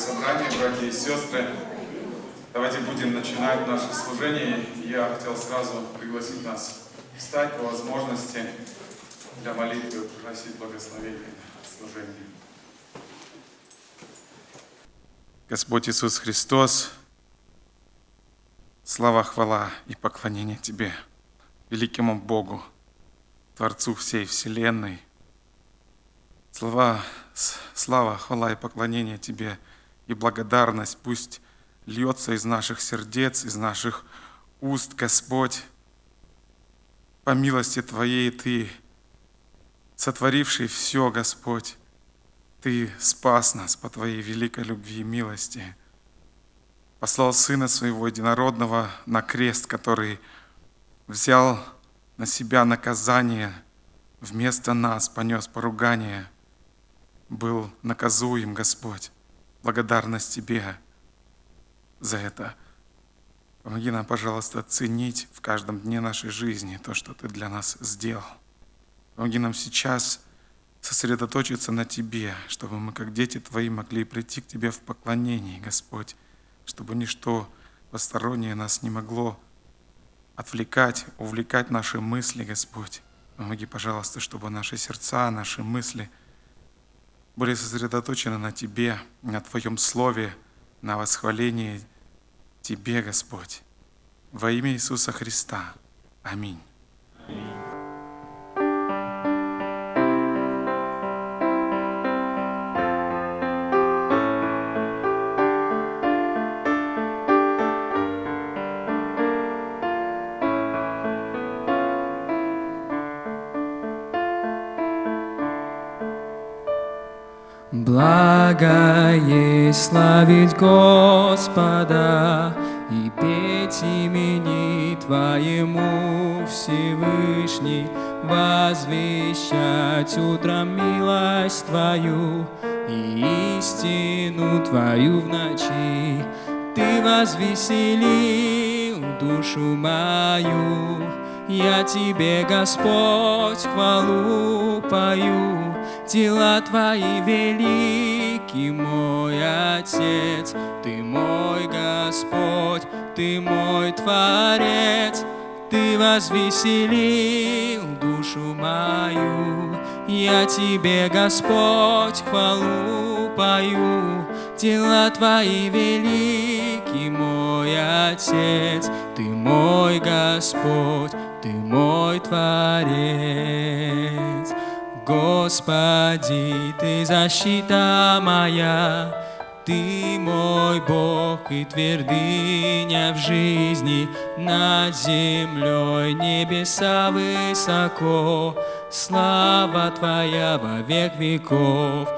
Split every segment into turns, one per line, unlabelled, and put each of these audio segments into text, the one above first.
собрание, братья и сестры. Давайте будем начинать наше служение. Я хотел сразу пригласить нас встать по возможности для молитвы, просить благословения служения. Господь Иисус Христос, слава, хвала и поклонение Тебе, великому Богу, Творцу всей Вселенной. Слава, слава, хвала и поклонение Тебе и благодарность пусть льется из наших сердец, из наших уст, Господь. По милости Твоей Ты, сотворивший все, Господь, Ты спас нас по Твоей великой любви и милости. Послал Сына Своего Единородного на крест, который взял на себя наказание вместо нас, понес поругание, был наказуем, Господь. Благодарность Тебе за это. Помоги нам, пожалуйста, ценить в каждом дне нашей жизни то, что Ты для нас сделал. Помоги нам сейчас сосредоточиться на Тебе, чтобы мы, как дети Твои, могли прийти к Тебе в поклонении, Господь, чтобы ничто постороннее нас не могло отвлекать, увлекать наши мысли, Господь. Помоги, пожалуйста, чтобы наши сердца, наши мысли были сосредоточены на Тебе, на Твоем Слове, на восхвалении Тебе, Господь. Во имя Иисуса Христа. Аминь. Аминь.
Благо есть славить Господа и петь имени Твоему Всевышний, возвещать утром милость Твою и истину Твою в ночи. Ты возвеселил душу мою, я Тебе, Господь, хвалу пою дела Твои велики, мой Отец, Ты мой Господь, Ты мой Творец, Ты возвеселил душу мою. Я Тебе, Господь, хвалу пою, дела Твои велики, мой Отец, Ты мой Господь, Ты мой Творец. Господи, Ты защита моя, Ты мой Бог и твердыня в жизни, Над землей небеса высоко, Слава Твоя во век веков.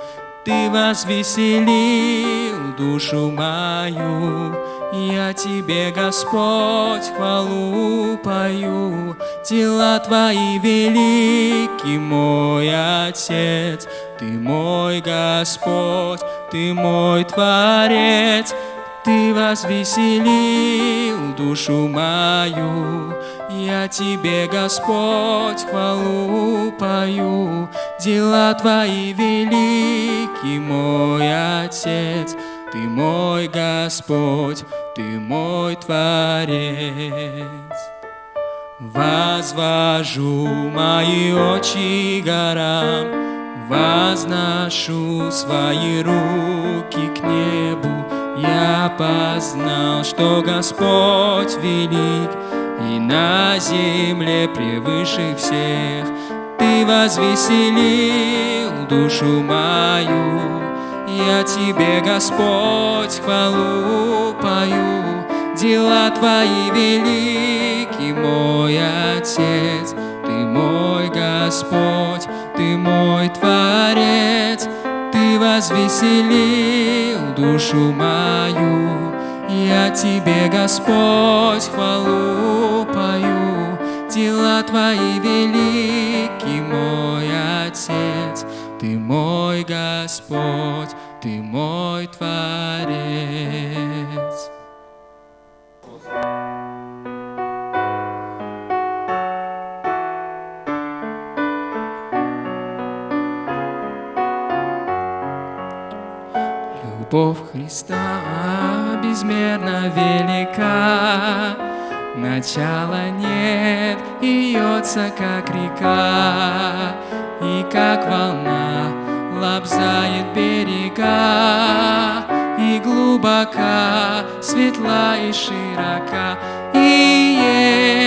Ты возвеселил душу мою, я Тебе, Господь, хвалу пою, Дела Твои велики, мой Отец, Ты мой Господь, Ты мой Творец, Ты возвеселил душу мою. Я Тебе, Господь, хвалу пою, Дела Твои велики, мой Отец, Ты мой Господь, ты мой Творец. Возвожу мои очи горам, Возношу свои руки к небу. Я познал, что Господь велик, И на земле превыше всех. Ты возвеселил душу мою, я Тебе, Господь, хвалу пою, Дела Твои велики, мой Отец, Ты мой Господь, Ты мой Творец, Ты возвеселил душу мою. Я Тебе, Господь, хвалу пою, Дела Твои велики, мой Отец, Ты мой Господь, ты мой Творец. Любовь Христа безмерно велика, Начала нет, и льется, как река, И как волна лобзает берега, И глубока, светла и широка. И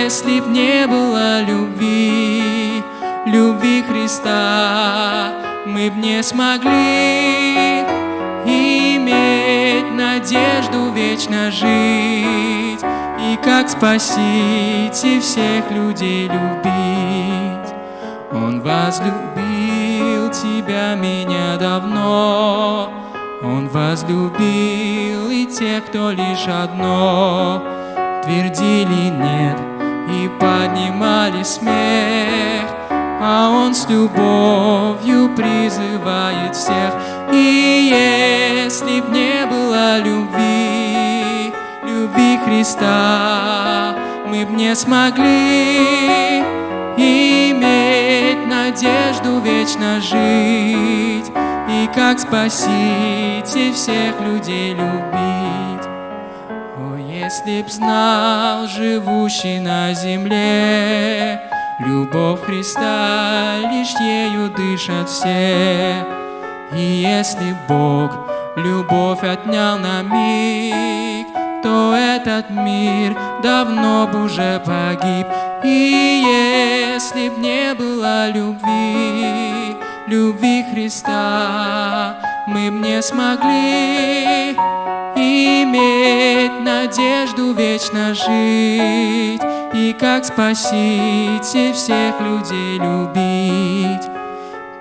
если б не было любви, любви Христа, Мы б не смогли иметь надежду вечно жить И как спасите всех людей любить Он возлюбил тебя, меня давно. Он возлюбил и тех, кто лишь одно. Твердили нет и поднимали смех. А Он с любовью призывает всех. И если б не было любви, любви Христа Мы б не смогли. Иметь надежду вечно жить И как спасите всех людей любить О, если б знал живущий на земле Любовь Христа, лишь ею дышат все. И если Бог любовь отнял на миг, то этот мир давно бы уже погиб. И если б не было любви, любви Христа, мы б не смогли иметь надежду вечно жить и как спасите всех людей любить.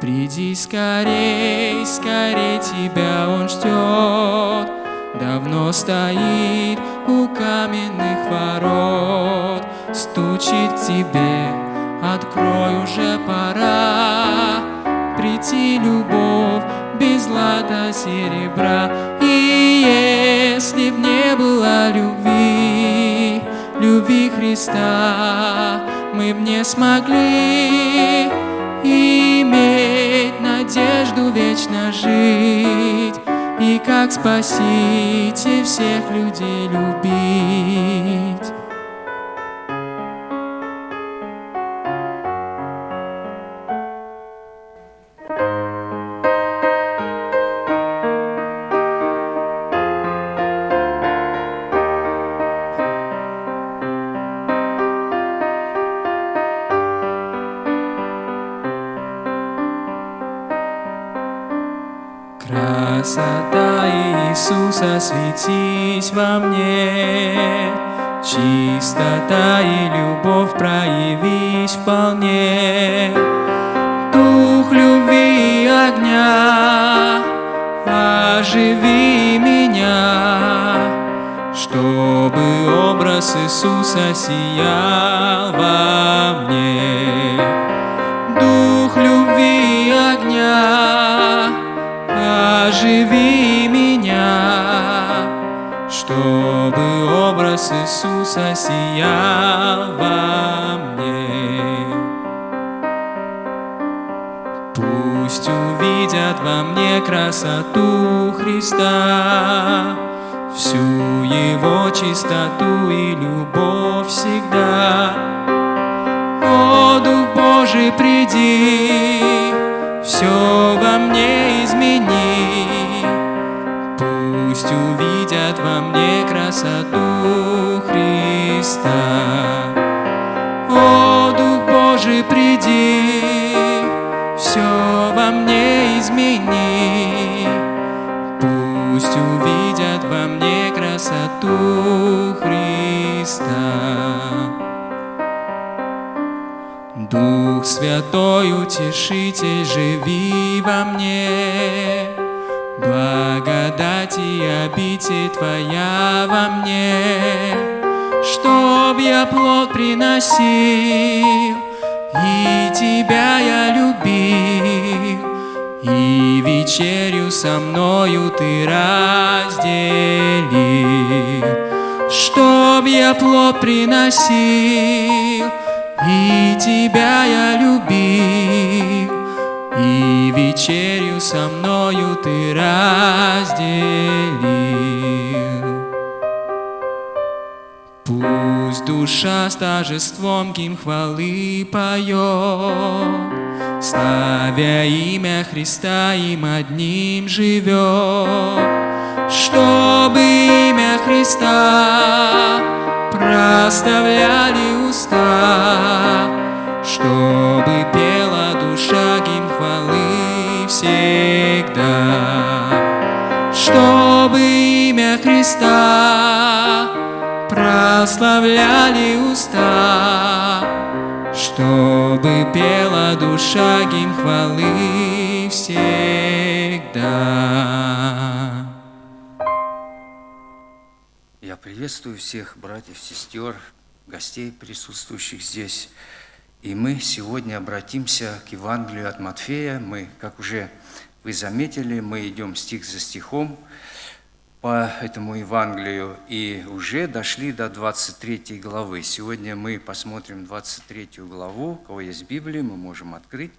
Приди скорей, скорей тебя он ждет, Давно стоит у каменных ворот, Стучит тебе, открой уже пора, Прийти любовь без злата серебра, И если б не было любви, любви Христа мы б не смогли иметь надежду вечно жить и как спасите всех людей любить. Иисуса светись во мне, Чистота и любовь проявись вполне. Дух любви и огня, оживи меня, Чтобы образ Иисуса сиял во мне. Дух любви и огня, оживи чтобы образ Иисуса сиял во мне. Пусть увидят во мне красоту Христа, всю Его чистоту и любовь всегда. О, Дух Божий, приди, все во мне измени. Увидят во мне красоту Христа. О, Дух Божий, приди, все во мне измени. Пусть увидят во мне красоту Христа. Дух Святой, Утешитель, живи во мне, Благодать и обитель Твоя во мне, Чтоб я плод приносил, И Тебя я любил, И вечерю со мною Ты разделил, Чтоб я плод приносил, и тебя я любил, и вечерю со мною ты разделил. Пусть душа с торжеством гимн хвалы поет, Славя имя Христа им одним живет, Чтобы имя Христа проставляли уста, Чтобы гимн хвалы всегда, Чтобы имя Христа прославляли уста, чтобы пела душа гимн хвалы всегда.
Я приветствую всех братьев, сестер, гостей, присутствующих здесь. И мы сегодня обратимся к Евангелию от Матфея. Мы, как уже вы заметили, мы идем стих за стихом по этому Евангелию и уже дошли до 23 главы. Сегодня мы посмотрим 23 главу. У кого есть Библия, мы можем открыть.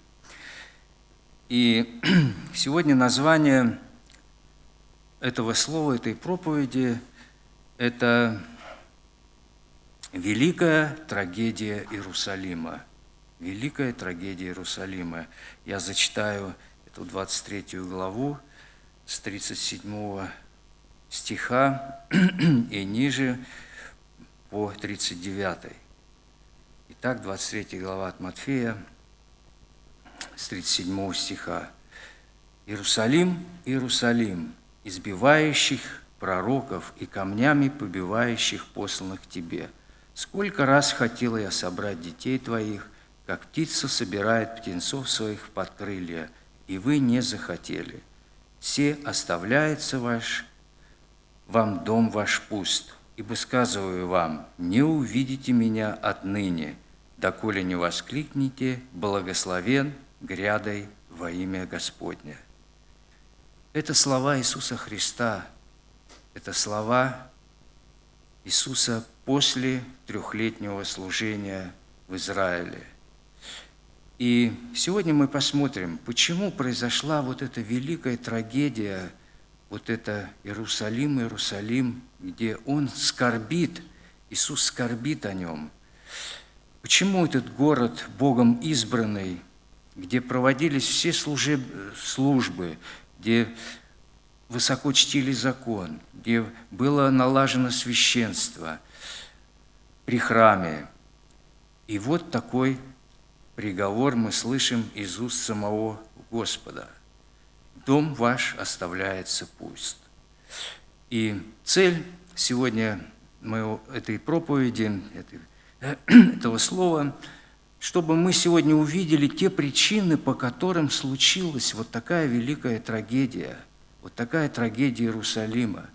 И сегодня название этого слова, этой проповеди – это «Великая трагедия Иерусалима». Великая трагедия Иерусалима. Я зачитаю эту 23 главу с 37 стиха и ниже по 39. Итак, 23 глава от Матфея, с 37 стиха. «Иерусалим, Иерусалим, избивающих пророков и камнями побивающих посланных тебе, сколько раз хотела я собрать детей твоих, как птица собирает птенцов своих под крылья, и вы не захотели. Все оставляется ваш вам дом ваш пуст, ибо сказываю вам, не увидите меня отныне, доколе не воскликните, благословен грядой во имя Господня». Это слова Иисуса Христа, это слова Иисуса после трехлетнего служения в Израиле. И сегодня мы посмотрим, почему произошла вот эта великая трагедия – вот это Иерусалим, Иерусалим, где он скорбит, Иисус скорбит о нем. Почему этот город Богом избранный, где проводились все служеб... службы, где высоко чтили закон, где было налажено священство при храме. И вот такой приговор мы слышим из уст самого Господа – дом ваш оставляется пуст. И цель сегодня моего, этой проповеди, этого слова, чтобы мы сегодня увидели те причины, по которым случилась вот такая великая трагедия, вот такая трагедия Иерусалима.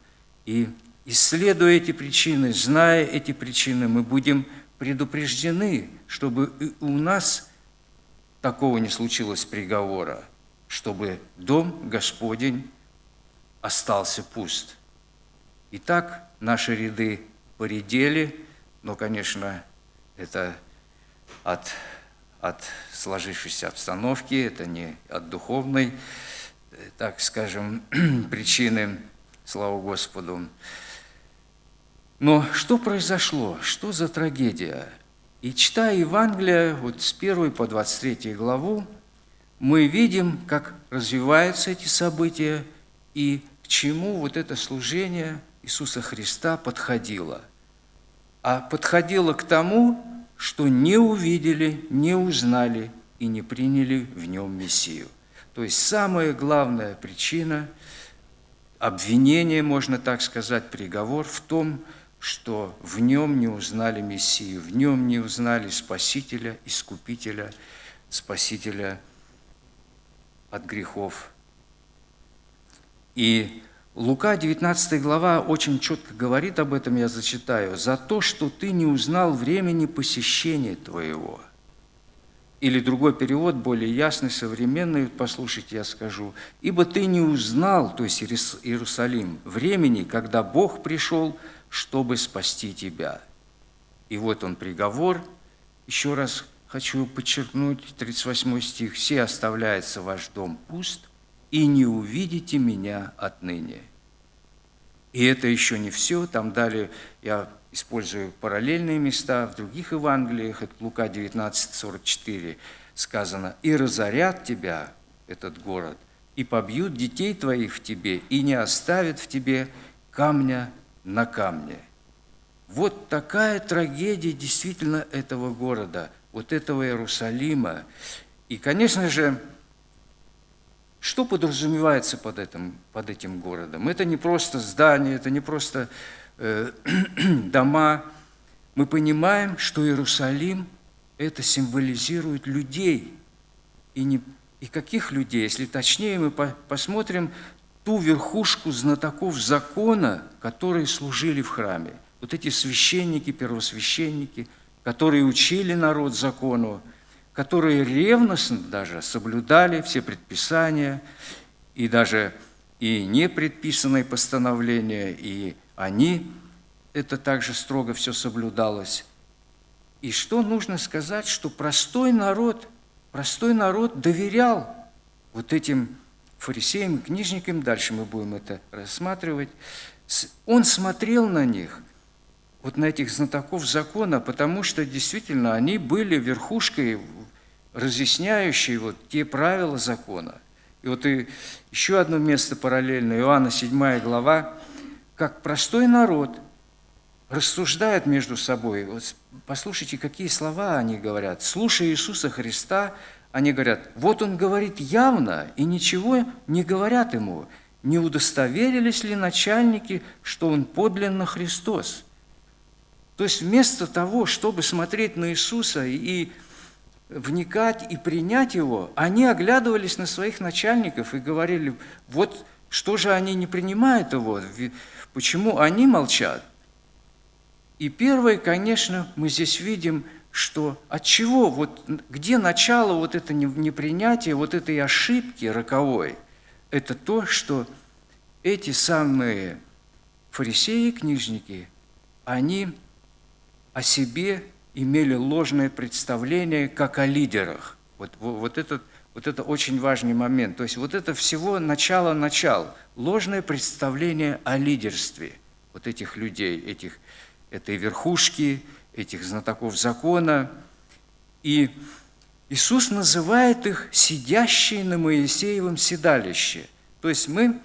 И исследуя эти причины, зная эти причины, мы будем предупреждены, чтобы у нас такого не случилось приговора – чтобы дом Господень остался пуст. Итак, наши ряды поредели, но, конечно, это от, от сложившейся обстановки, это не от духовной, так скажем, причины, слава Господу. Но что произошло? Что за трагедия? И читая Евангелие, вот с 1 по 23 главу, мы видим, как развиваются эти события и к чему вот это служение Иисуса Христа подходило. А подходило к тому, что не увидели, не узнали и не приняли в нем Мессию. То есть самая главная причина обвинения, можно так сказать, приговор в том, что в нем не узнали Мессию, в нем не узнали Спасителя, Искупителя, Спасителя – от грехов. И Лука, 19 глава, очень четко говорит об этом, я зачитаю. «За то, что ты не узнал времени посещения твоего». Или другой перевод, более ясный, современный, послушайте, я скажу. «Ибо ты не узнал, то есть Иерусалим, времени, когда Бог пришел, чтобы спасти тебя». И вот он приговор, еще раз хочу подчеркнуть 38 стих. «Все оставляется ваш дом пуст, и не увидите меня отныне». И это еще не все. Там далее я использую параллельные места в других Евангелиях. Это Лука 19:44 сказано. «И разорят тебя, этот город, и побьют детей твоих в тебе, и не оставят в тебе камня на камне». Вот такая трагедия действительно этого города, вот этого Иерусалима. И, конечно же, что подразумевается под этим, под этим городом? Это не просто здание, это не просто э, дома. Мы понимаем, что Иерусалим – это символизирует людей. И, не, и каких людей? Если точнее, мы по, посмотрим ту верхушку знатоков закона, которые служили в храме. Вот эти священники, первосвященники, которые учили народ закону, которые ревностно даже соблюдали все предписания и даже и непредписанные постановления, и они, это также строго все соблюдалось. И что нужно сказать, что простой народ, простой народ доверял вот этим фарисеям, книжникам, дальше мы будем это рассматривать, он смотрел на них – вот на этих знатоков закона, потому что действительно они были верхушкой, разъясняющей вот те правила закона. И вот и еще одно место параллельно, Иоанна 7 глава, как простой народ рассуждает между собой. Вот послушайте, какие слова они говорят. Слушая Иисуса Христа, они говорят, вот Он говорит явно, и ничего не говорят Ему. Не удостоверились ли начальники, что Он подлинно Христос? То есть вместо того, чтобы смотреть на Иисуса и вникать и принять Его, они оглядывались на своих начальников и говорили, вот что же они не принимают Его, почему они молчат? И первое, конечно, мы здесь видим, что от чего, вот где начало вот это непринятие, вот этой ошибки роковой, это то, что эти самые фарисеи, книжники, они о себе имели ложное представление, как о лидерах. Вот, вот, этот, вот это очень важный момент. То есть вот это всего начало-начал, ложное представление о лидерстве вот этих людей, этих, этой верхушки, этих знатоков закона. И Иисус называет их «сидящие на Моисеевом седалище». То есть мы,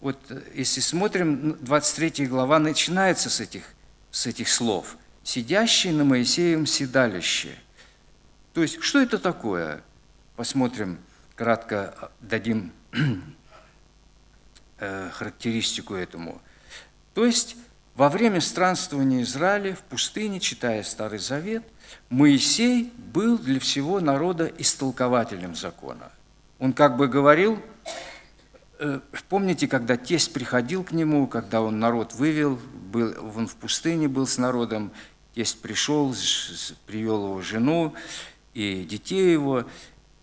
вот если смотрим, 23 глава начинается с этих, с этих слов – сидящий на Моисеевом седалище. То есть, что это такое? Посмотрим, кратко дадим э, характеристику этому. То есть, во время странствования Израиля в пустыне, читая Старый Завет, Моисей был для всего народа истолкователем закона. Он как бы говорил, э, помните, когда тесть приходил к нему, когда он народ вывел, был, он в пустыне был с народом, Тесть пришел, привел его жену и детей его,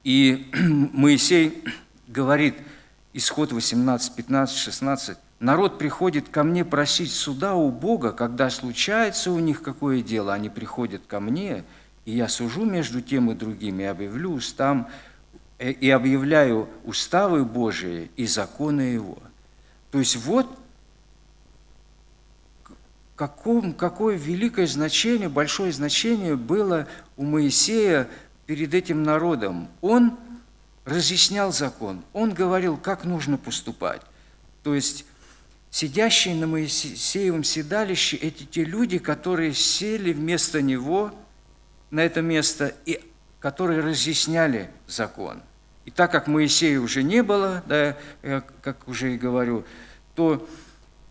и Моисей говорит, исход 18, 15, 16, «Народ приходит ко мне просить суда у Бога, когда случается у них какое дело, они приходят ко мне, и я сужу между тем и другим, и объявлю устам, э, и объявляю уставы Божии и законы Его». То есть вот каком, какое великое значение, большое значение было у Моисея перед этим народом. Он разъяснял закон, он говорил, как нужно поступать. То есть сидящие на Моисеевом седалище – это те люди, которые сели вместо него на это место и которые разъясняли закон. И так как Моисея уже не было, да, как уже и говорю, то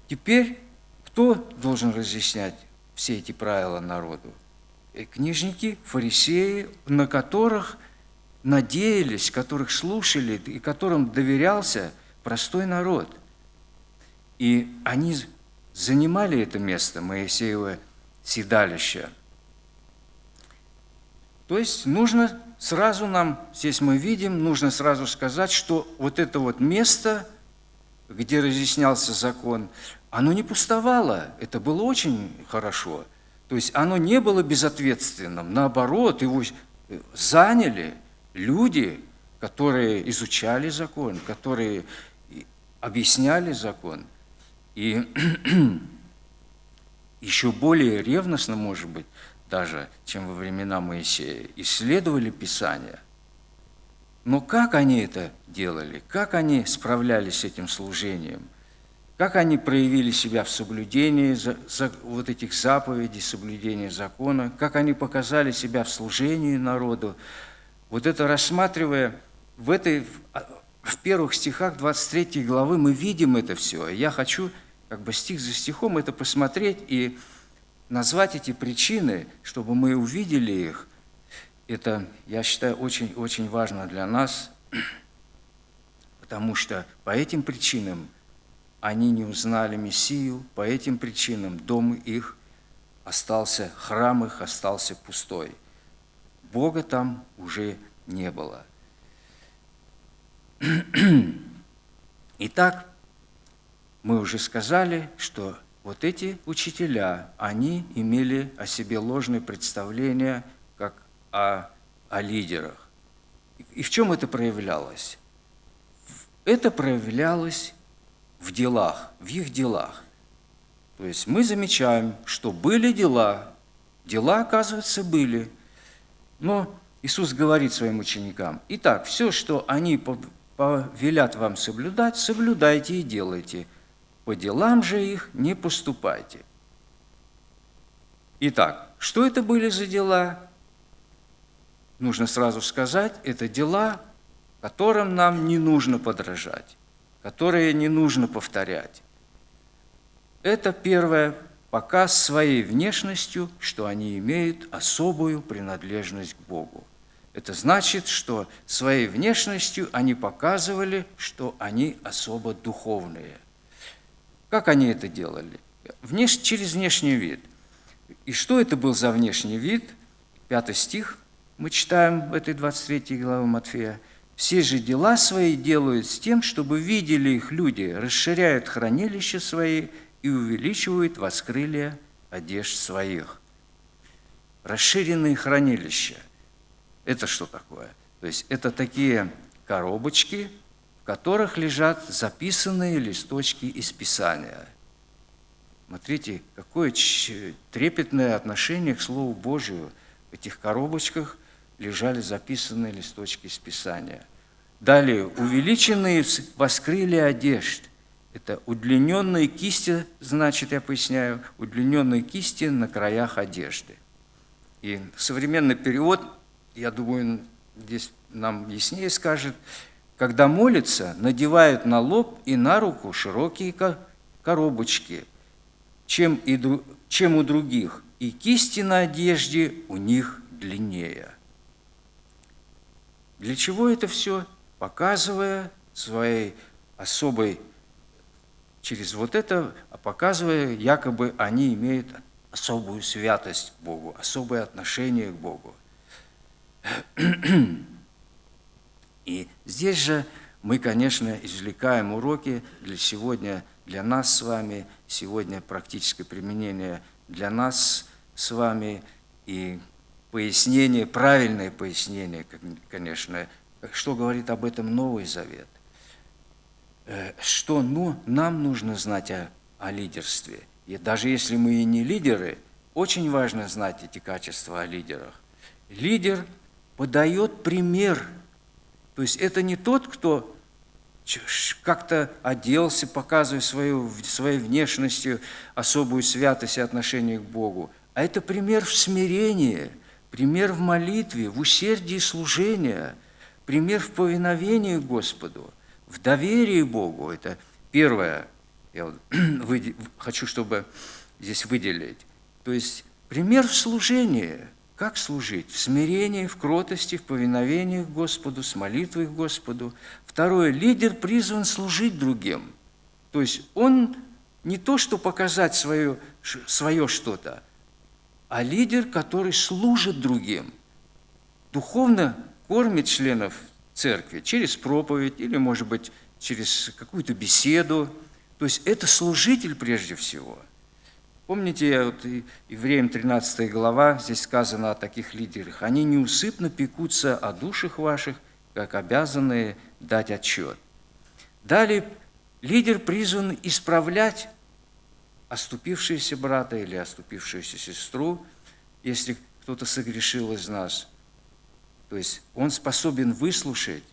теперь кто должен разъяснять все эти правила народу? И книжники, фарисеи, на которых надеялись, которых слушали и которым доверялся простой народ. И они занимали это место, Моисеева седалища. То есть нужно сразу нам, здесь мы видим, нужно сразу сказать, что вот это вот место, где разъяснялся закон, оно не пустовало, это было очень хорошо. То есть оно не было безответственным, наоборот, его заняли люди, которые изучали закон, которые объясняли закон. И еще более ревностно, может быть, даже, чем во времена Моисея, исследовали Писание. Но как они это делали? Как они справлялись с этим служением? Как они проявили себя в соблюдении за, за, вот этих заповедей, соблюдении закона? Как они показали себя в служении народу? Вот это рассматривая в этой в первых стихах 23 главы мы видим это все. Я хочу как бы стих за стихом это посмотреть и назвать эти причины, чтобы мы увидели их. Это, я считаю, очень-очень важно для нас, потому что по этим причинам они не узнали Мессию, по этим причинам дом их остался, храм их остался пустой. Бога там уже не было. Итак, мы уже сказали, что вот эти учителя, они имели о себе ложное представление, как о, о лидерах. И в чем это проявлялось? Это проявлялось в делах, в их делах. То есть мы замечаем, что были дела, дела, оказывается, были. Но Иисус говорит своим ученикам, итак, все, что они повелят вам соблюдать, соблюдайте и делайте – по делам же их не поступайте. Итак, что это были за дела? Нужно сразу сказать, это дела, которым нам не нужно подражать, которые не нужно повторять. Это первое, показ своей внешностью, что они имеют особую принадлежность к Богу. Это значит, что своей внешностью они показывали, что они особо духовные – как они это делали? Внеш... Через внешний вид. И что это был за внешний вид? Пятый стих мы читаем в этой 23 главе Матфея. «Все же дела свои делают с тем, чтобы видели их люди, расширяют хранилища свои и увеличивают воскрылие одежд своих». Расширенные хранилища – это что такое? То есть это такие коробочки, которых лежат записанные листочки из Писания. Смотрите, какое трепетное отношение к Слову Божию. В этих коробочках лежали записанные листочки из Писания. Далее, увеличенные воскрыли одежд. Это удлиненные кисти, значит, я поясняю, удлиненные кисти на краях одежды. И современный перевод, я думаю, здесь нам яснее скажет, когда молятся, надевают на лоб и на руку широкие коробочки, чем, и, чем у других, и кисти на одежде у них длиннее. Для чего это все? Показывая своей особой, через вот это, показывая, якобы они имеют особую святость к Богу, особое отношение к Богу. И здесь же мы, конечно, извлекаем уроки для сегодня, для нас с вами, сегодня практическое применение для нас с вами и пояснение, правильное пояснение, конечно, что говорит об этом Новый Завет. Э, что ну, нам нужно знать о, о лидерстве. И даже если мы и не лидеры, очень важно знать эти качества о лидерах. Лидер подает пример – то есть это не тот, кто как-то оделся, показывая свою, своей внешностью особую святость и отношение к Богу, а это пример в смирении, пример в молитве, в усердии служения, пример в повиновении Господу, в доверии Богу. Это первое, я вот хочу, чтобы здесь выделить. То есть пример в служении – как служить? В смирении, в кротости, в повиновении к Господу, с молитвой к Господу. Второе. Лидер призван служить другим. То есть он не то, что показать свое, свое что-то, а лидер, который служит другим. Духовно кормит членов церкви через проповедь или, может быть, через какую-то беседу. То есть это служитель прежде всего – Помните, вот Евреям 13 глава, здесь сказано о таких лидерах. Они неусыпно пекутся о душах ваших, как обязанные дать отчет. Далее лидер призван исправлять оступившегося брата или оступившуюся сестру, если кто-то согрешил из нас. То есть он способен выслушать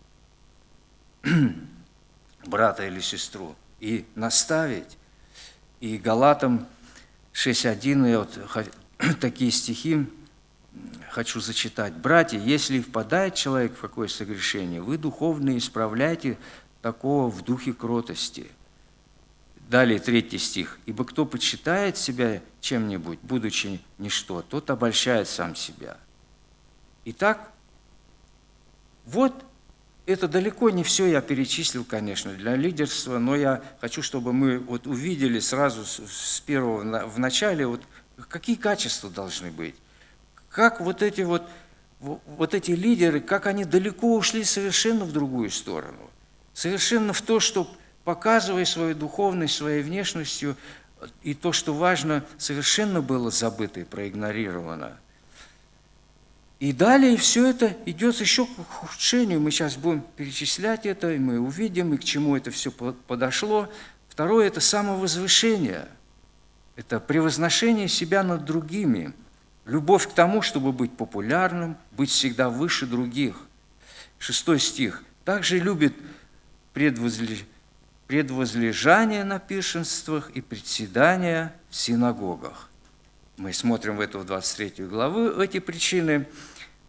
брата или сестру и наставить. И Галатам 6.1, я вот такие стихи хочу зачитать. «Братья, если впадает человек в какое согрешение, вы духовно исправляйте такого в духе кротости». Далее третий стих. «Ибо кто почитает себя чем-нибудь, будучи ничто, тот обольщает сам себя». Итак, вот это далеко не все я перечислил, конечно, для лидерства, но я хочу, чтобы мы вот увидели сразу с первого в начале, вот какие качества должны быть. Как вот эти вот, вот эти лидеры, как они далеко ушли совершенно в другую сторону. Совершенно в то, что показывая свою духовность, своей внешностью, и то, что важно, совершенно было забыто и проигнорировано – и далее все это идет еще к ухудшению. Мы сейчас будем перечислять это, и мы увидим, и к чему это все подошло. Второе – это самовозвышение. Это превозношение себя над другими. Любовь к тому, чтобы быть популярным, быть всегда выше других. Шестой стих. Также любит предвозлежание на пиршенствах и председания в синагогах. Мы смотрим в эту 23 главу эти причины.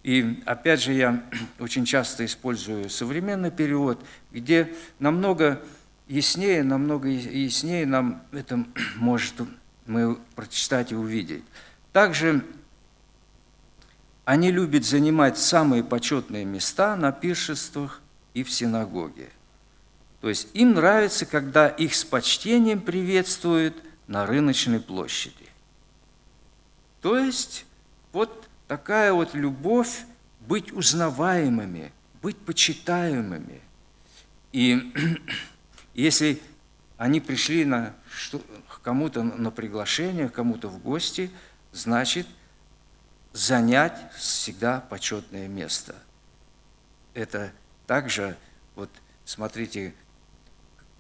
И опять же, я очень часто использую современный перевод, где намного яснее, намного яснее нам это может мы прочитать и увидеть. Также они любят занимать самые почетные места на пиршествах и в синагоге. То есть им нравится, когда их с почтением приветствуют на рыночной площади. То есть вот такая вот любовь быть узнаваемыми, быть почитаемыми. И если они пришли на, к кому-то на приглашение, кому-то в гости, значит, занять всегда почетное место. Это также, вот смотрите,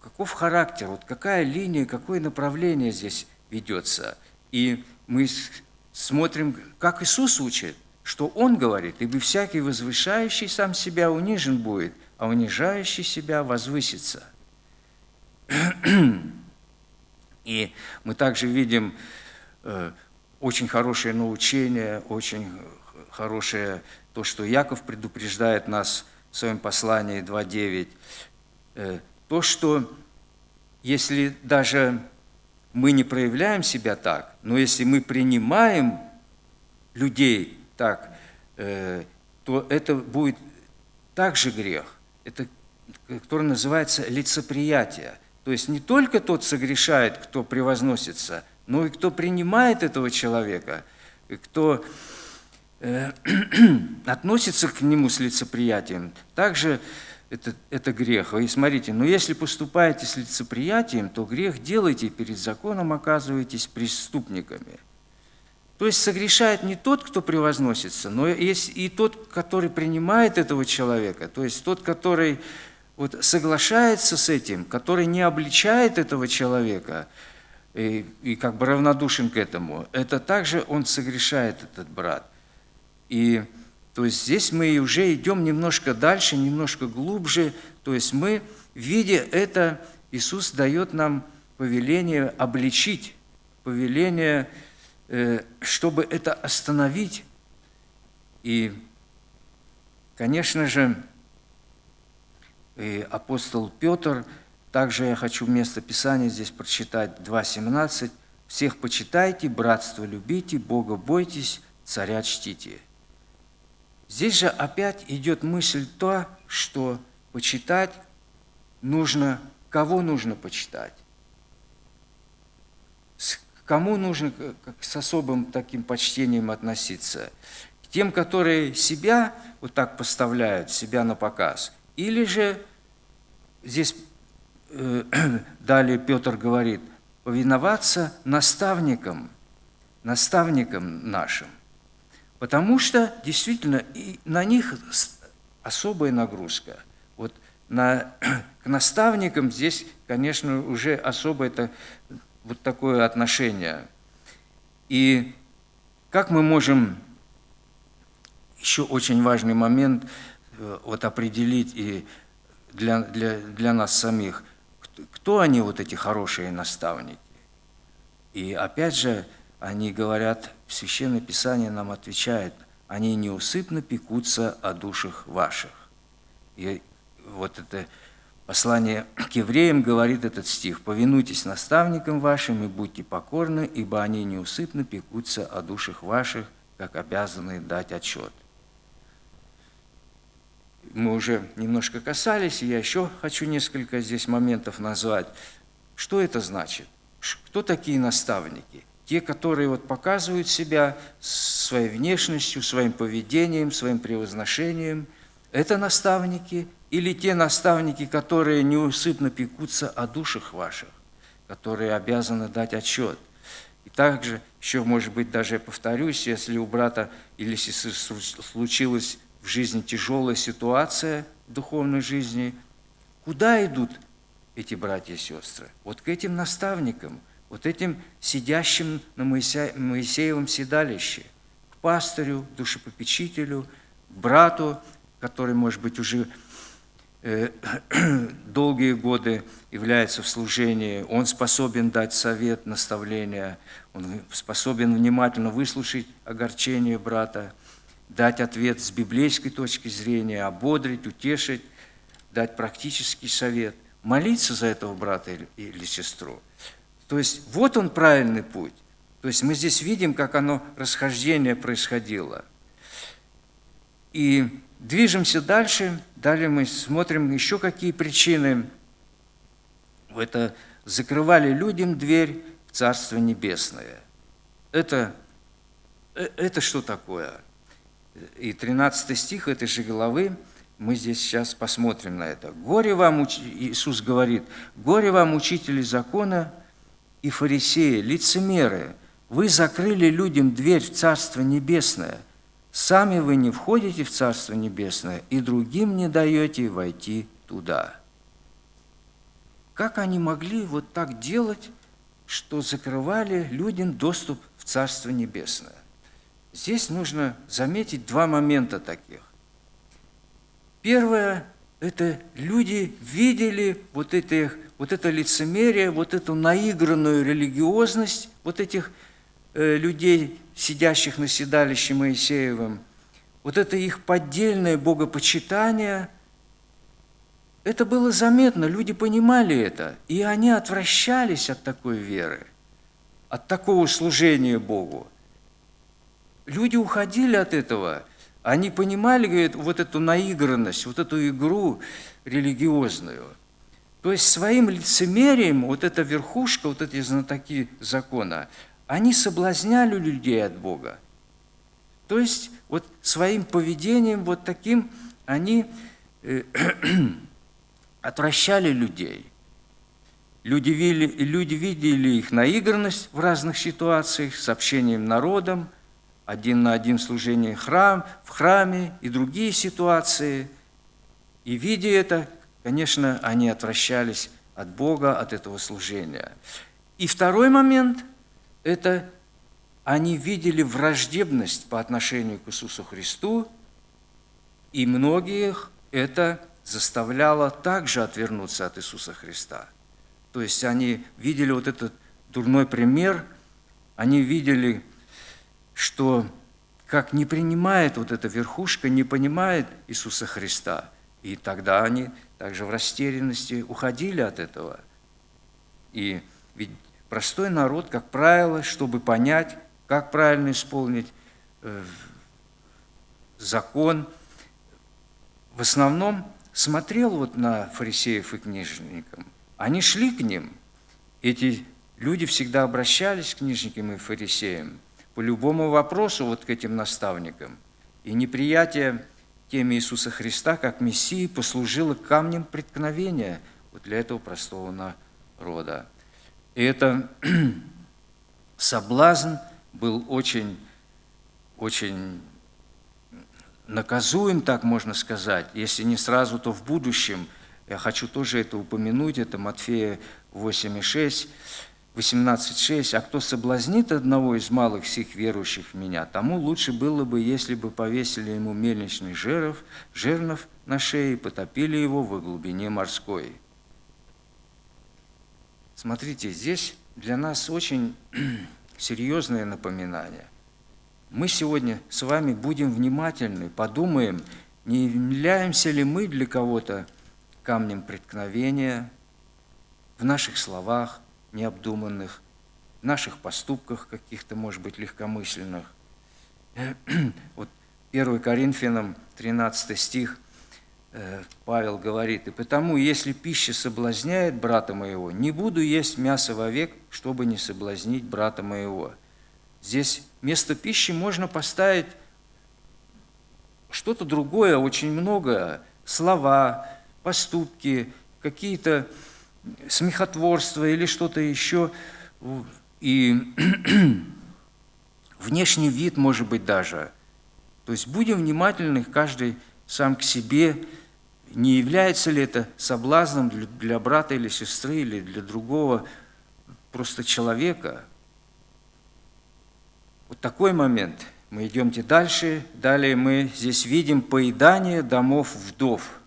каков характер, вот какая линия, какое направление здесь ведется. И мы смотрим, как Иисус учит, что Он говорит, «Ибо всякий возвышающий сам себя унижен будет, а унижающий себя возвысится». И мы также видим э, очень хорошее научение, очень хорошее то, что Яков предупреждает нас в своем послании 2.9, э, то, что если даже мы не проявляем себя так, но если мы принимаем людей так, э, то это будет также грех, это, который называется лицеприятие. То есть не только тот согрешает, кто превозносится, но и кто принимает этого человека, кто э, относится к нему с лицеприятием. Также это, это грех. И смотрите, но если поступаете с лицеприятием, то грех делаете, перед законом оказываетесь преступниками. То есть согрешает не тот, кто превозносится, но есть и тот, который принимает этого человека, то есть тот, который вот соглашается с этим, который не обличает этого человека и, и как бы равнодушен к этому, это также он согрешает, этот брат. И то есть здесь мы уже идем немножко дальше, немножко глубже. То есть мы, видя это, Иисус дает нам повеление обличить, повеление, э, чтобы это остановить. И, конечно же, и апостол Петр, также я хочу место Писания здесь прочитать, 2.17. «Всех почитайте, братство любите, Бога бойтесь, царя чтите». Здесь же опять идет мысль то, что почитать нужно, кого нужно почитать, к кому нужно как с особым таким почтением относиться, к тем, которые себя вот так поставляют, себя на показ, или же здесь э, далее Петр говорит, повиноваться наставникам, наставникам нашим. Потому что действительно и на них особая нагрузка. Вот на, к наставникам здесь, конечно, уже особо это вот такое отношение. И как мы можем, еще очень важный момент, э, вот определить и для, для, для нас самих, кто они, вот эти хорошие наставники. И опять же, они говорят, Священное Писание нам отвечает, они неусыпно пекутся о душах ваших. И вот это послание к евреям говорит этот стих. «Повинуйтесь наставникам вашим и будьте покорны, ибо они неусыпно пекутся о душах ваших, как обязаны дать отчет». Мы уже немножко касались, и я еще хочу несколько здесь моментов назвать. Что это значит? Кто такие наставники? Те, которые вот показывают себя своей внешностью, своим поведением, своим превозношением. Это наставники – или те наставники, которые неусыпно пекутся о душах ваших, которые обязаны дать отчет. И также, еще, может быть, даже я повторюсь, если у брата или сестры случилась в жизни тяжелая ситуация в духовной жизни, куда идут эти братья и сестры? Вот к этим наставникам, вот этим сидящим на Моисеевом седалище, к пастырю, душепопечителю, брату, который, может быть, уже Э, долгие годы является в служении, он способен дать совет, наставление, он способен внимательно выслушать огорчение брата, дать ответ с библейской точки зрения, ободрить, утешить, дать практический совет, молиться за этого брата или сестру. То есть вот он правильный путь. То есть мы здесь видим, как оно расхождение происходило. И Движемся дальше. Далее мы смотрим еще какие причины. Это закрывали людям дверь в Царство Небесное. Это, э, это что такое? И 13 стих этой же главы, мы здесь сейчас посмотрим на это. «Горе вам, Иисус говорит, горе вам, учители закона и фарисеи, лицемеры, вы закрыли людям дверь в Царство Небесное, Сами вы не входите в Царство Небесное, и другим не даете войти туда. Как они могли вот так делать, что закрывали людям доступ в Царство Небесное? Здесь нужно заметить два момента таких. Первое – это люди видели вот, это, вот это лицемерие, вот эту наигранную религиозность вот этих Э, людей, сидящих на седалище Моисеевым, вот это их поддельное богопочитание, это было заметно, люди понимали это, и они отвращались от такой веры, от такого служения Богу. Люди уходили от этого, они понимали говорит, вот эту наигранность, вот эту игру религиозную. То есть своим лицемерием вот эта верхушка, вот эти знатоки закона, они соблазняли людей от Бога. То есть вот своим поведением вот таким они э, отвращали людей. Люди видели, люди видели их наигранность в разных ситуациях с общением народом, один на один служение храм, в храме и другие ситуации. И видя это, конечно, они отвращались от Бога, от этого служения. И второй момент – это они видели враждебность по отношению к Иисусу Христу, и многих это заставляло также отвернуться от Иисуса Христа. То есть они видели вот этот дурной пример, они видели, что как не принимает вот эта верхушка, не понимает Иисуса Христа. И тогда они также в растерянности уходили от этого. И ведь Простой народ, как правило, чтобы понять, как правильно исполнить э, закон, в основном смотрел вот на фарисеев и книжникам. Они шли к ним. Эти люди всегда обращались к книжникам и фарисеям по любому вопросу вот к этим наставникам. И неприятие теме Иисуса Христа как Мессии послужило камнем преткновения вот для этого простого народа. И это соблазн был очень, очень наказуем, так можно сказать, если не сразу, то в будущем. Я хочу тоже это упомянуть, это Матфея 8,6, 18,6. «А кто соблазнит одного из малых сих верующих в Меня, тому лучше было бы, если бы повесили ему мельничный жеров, жернов на шее и потопили его в глубине морской». Смотрите, здесь для нас очень серьезное напоминание. Мы сегодня с вами будем внимательны, подумаем, не являемся ли мы для кого-то камнем преткновения в наших словах необдуманных, в наших поступках каких-то, может быть, легкомысленных. Вот 1 Коринфянам 13 стих э, Павел говорит, «И потому, если пища соблазняет брата моего, не буду есть мясо вовек, чтобы не соблазнить брата моего». Здесь вместо пищи можно поставить что-то другое, очень многое, слова, поступки, какие-то смехотворство или что-то еще. И внешний вид, может быть, даже. То есть будем внимательны каждый сам к себе, не является ли это соблазном для брата или сестры, или для другого просто человека – вот такой момент. Мы идемте дальше. Далее мы здесь видим поедание домов вдов.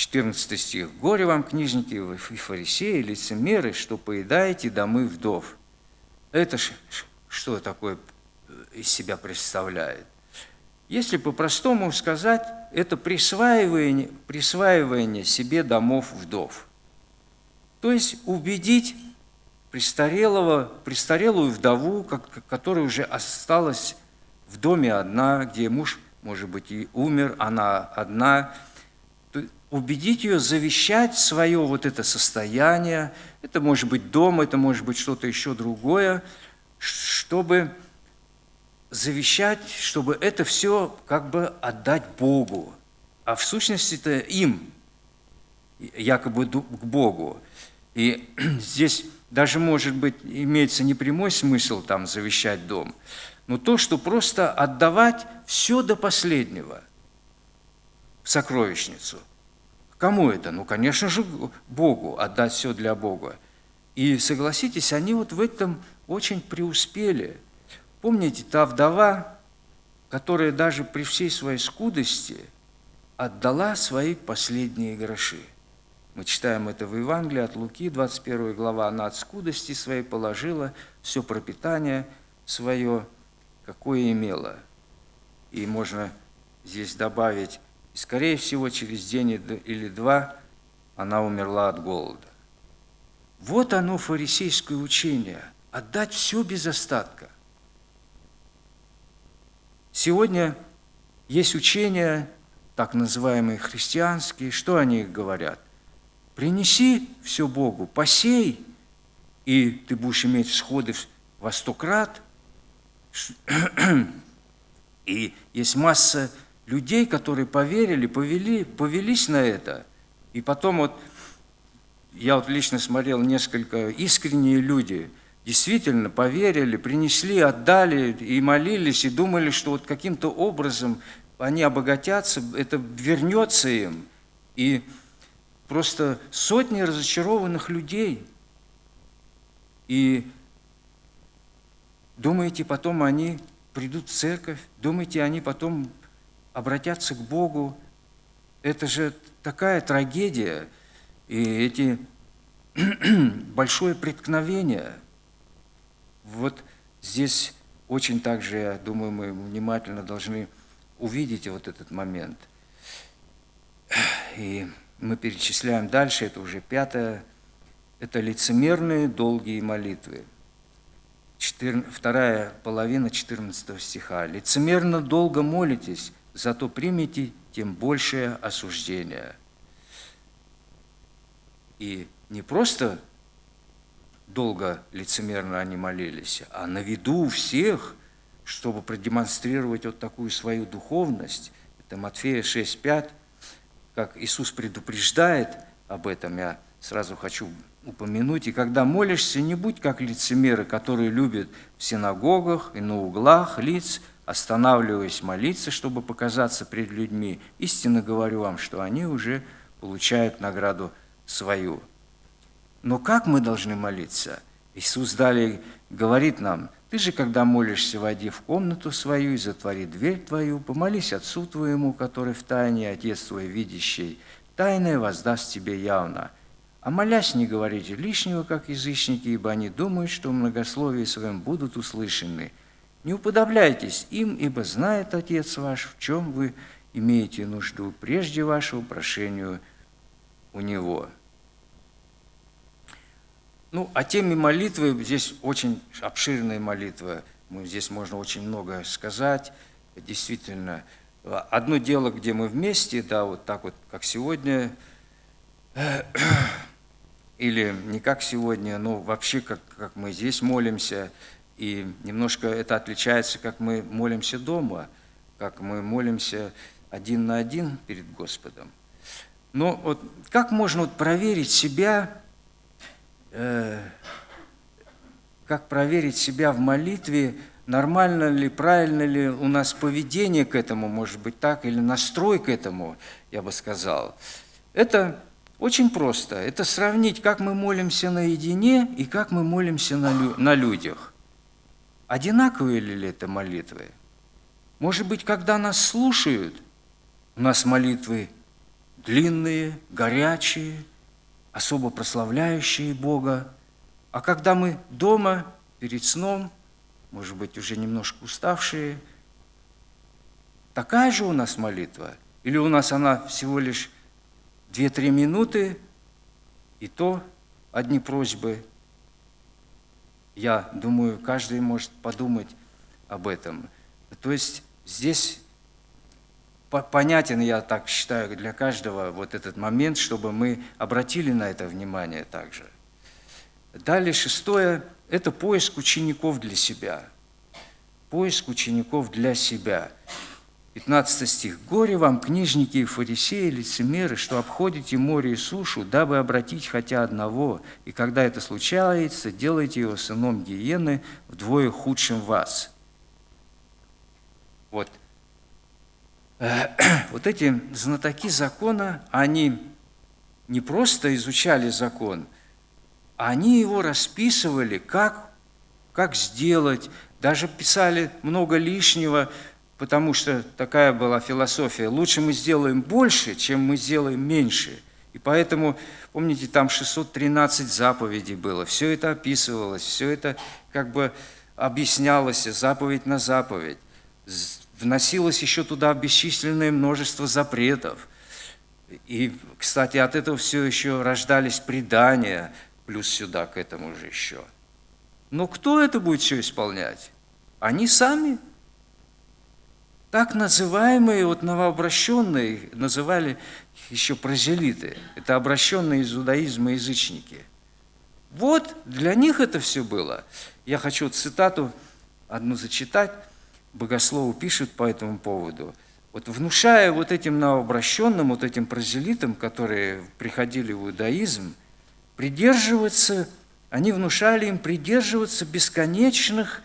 14 стих. «Горе вам, книжники и фарисеи, лицемеры, что поедаете домы вдов». Это что такое из себя представляет? Если по-простому сказать, это присваивание, присваивание себе домов вдов. То есть убедить престарелого, престарелую вдову, которая уже осталась в доме одна, где муж, может быть, и умер, она одна, убедить ее завещать свое вот это состояние, это может быть дом, это может быть что-то еще другое, чтобы завещать, чтобы это все как бы отдать Богу, а в сущности это им, якобы к Богу. И здесь даже, может быть, имеется не прямой смысл там завещать дом, но то, что просто отдавать все до последнего в сокровищницу. Кому это? Ну, конечно же, Богу, отдать все для Бога. И согласитесь, они вот в этом очень преуспели. Помните, та вдова, которая даже при всей своей скудости отдала свои последние гроши – мы читаем это в Евангелии от Луки, 21 глава. Она от скудости своей положила все пропитание свое, какое имела. И можно здесь добавить, и скорее всего, через день или два она умерла от голода. Вот оно фарисейское учение – отдать все без остатка. Сегодня есть учения, так называемые христианские, что они говорят? Принеси все Богу, посей, и ты будешь иметь всходы во сто крат. И есть масса людей, которые поверили, повели, повелись на это. И потом вот, я вот лично смотрел несколько искренние люди, действительно поверили, принесли, отдали и молились, и думали, что вот каким-то образом они обогатятся, это вернется им. И просто сотни разочарованных людей. И думаете, потом они придут в церковь, думаете, они потом обратятся к Богу. Это же такая трагедия, и эти большое преткновение. Вот здесь очень также, я думаю, мы внимательно должны увидеть вот этот момент. И мы перечисляем дальше, это уже пятое, это лицемерные долгие молитвы. вторая половина 14 стиха. «Лицемерно долго молитесь, зато примите тем большее осуждение». И не просто долго лицемерно они молились, а на виду у всех, чтобы продемонстрировать вот такую свою духовность. Это Матфея 6,5 как Иисус предупреждает об этом, я сразу хочу упомянуть. И когда молишься, не будь как лицемеры, которые любят в синагогах и на углах лиц останавливаясь молиться, чтобы показаться пред людьми, истинно говорю вам, что они уже получают награду свою. Но как мы должны молиться? Иисус далее говорит нам, ты же, когда молишься, войди в комнату свою и затвори дверь твою, помолись Отцу твоему, который в тайне, Отец твой видящий, тайное воздаст тебе явно. А молясь, не говорите лишнего, как язычники, ибо они думают, что в многословии своем будут услышаны. Не уподобляйтесь им, ибо знает Отец ваш, в чем вы имеете нужду прежде вашего прошению у Него». Ну, о теме молитвы, здесь очень обширная молитва, здесь можно очень много сказать, действительно. Одно дело, где мы вместе, да, вот так вот, как сегодня, или не как сегодня, но вообще, как, как мы здесь молимся, и немножко это отличается, как мы молимся дома, как мы молимся один на один перед Господом. Но вот как можно вот проверить себя, Э, как проверить себя в молитве, нормально ли, правильно ли у нас поведение к этому, может быть так, или настрой к этому, я бы сказал. Это очень просто. Это сравнить, как мы молимся наедине и как мы молимся на, лю на людях. Одинаковые ли это молитвы? Может быть, когда нас слушают, у нас молитвы длинные, горячие – особо прославляющие Бога. А когда мы дома, перед сном, может быть, уже немножко уставшие, такая же у нас молитва? Или у нас она всего лишь 2-3 минуты, и то одни просьбы? Я думаю, каждый может подумать об этом. То есть здесь понятен, я так считаю, для каждого вот этот момент, чтобы мы обратили на это внимание также. Далее шестое – это поиск учеников для себя. Поиск учеников для себя. 15 стих. «Горе вам, книжники и фарисеи, лицемеры, что обходите море и сушу, дабы обратить хотя одного, и когда это случается, делайте его сыном гиены, вдвое худшим вас». Вот вот эти знатоки закона, они не просто изучали закон, они его расписывали, как, как сделать, даже писали много лишнего, потому что такая была философия. Лучше мы сделаем больше, чем мы сделаем меньше. И поэтому, помните, там 613 заповедей было, все это описывалось, все это как бы объяснялось, заповедь на заповедь вносилось еще туда бесчисленное множество запретов. И, кстати, от этого все еще рождались предания, плюс сюда к этому же еще. Но кто это будет все исполнять? Они сами. Так называемые вот новообращенные называли еще прозелиты. Это обращенные из иудаизма язычники. Вот для них это все было. Я хочу цитату одну зачитать богословы пишут по этому поводу, вот внушая вот этим новообращенным, вот этим прозелитам, которые приходили в иудаизм, придерживаться, они внушали им придерживаться бесконечных,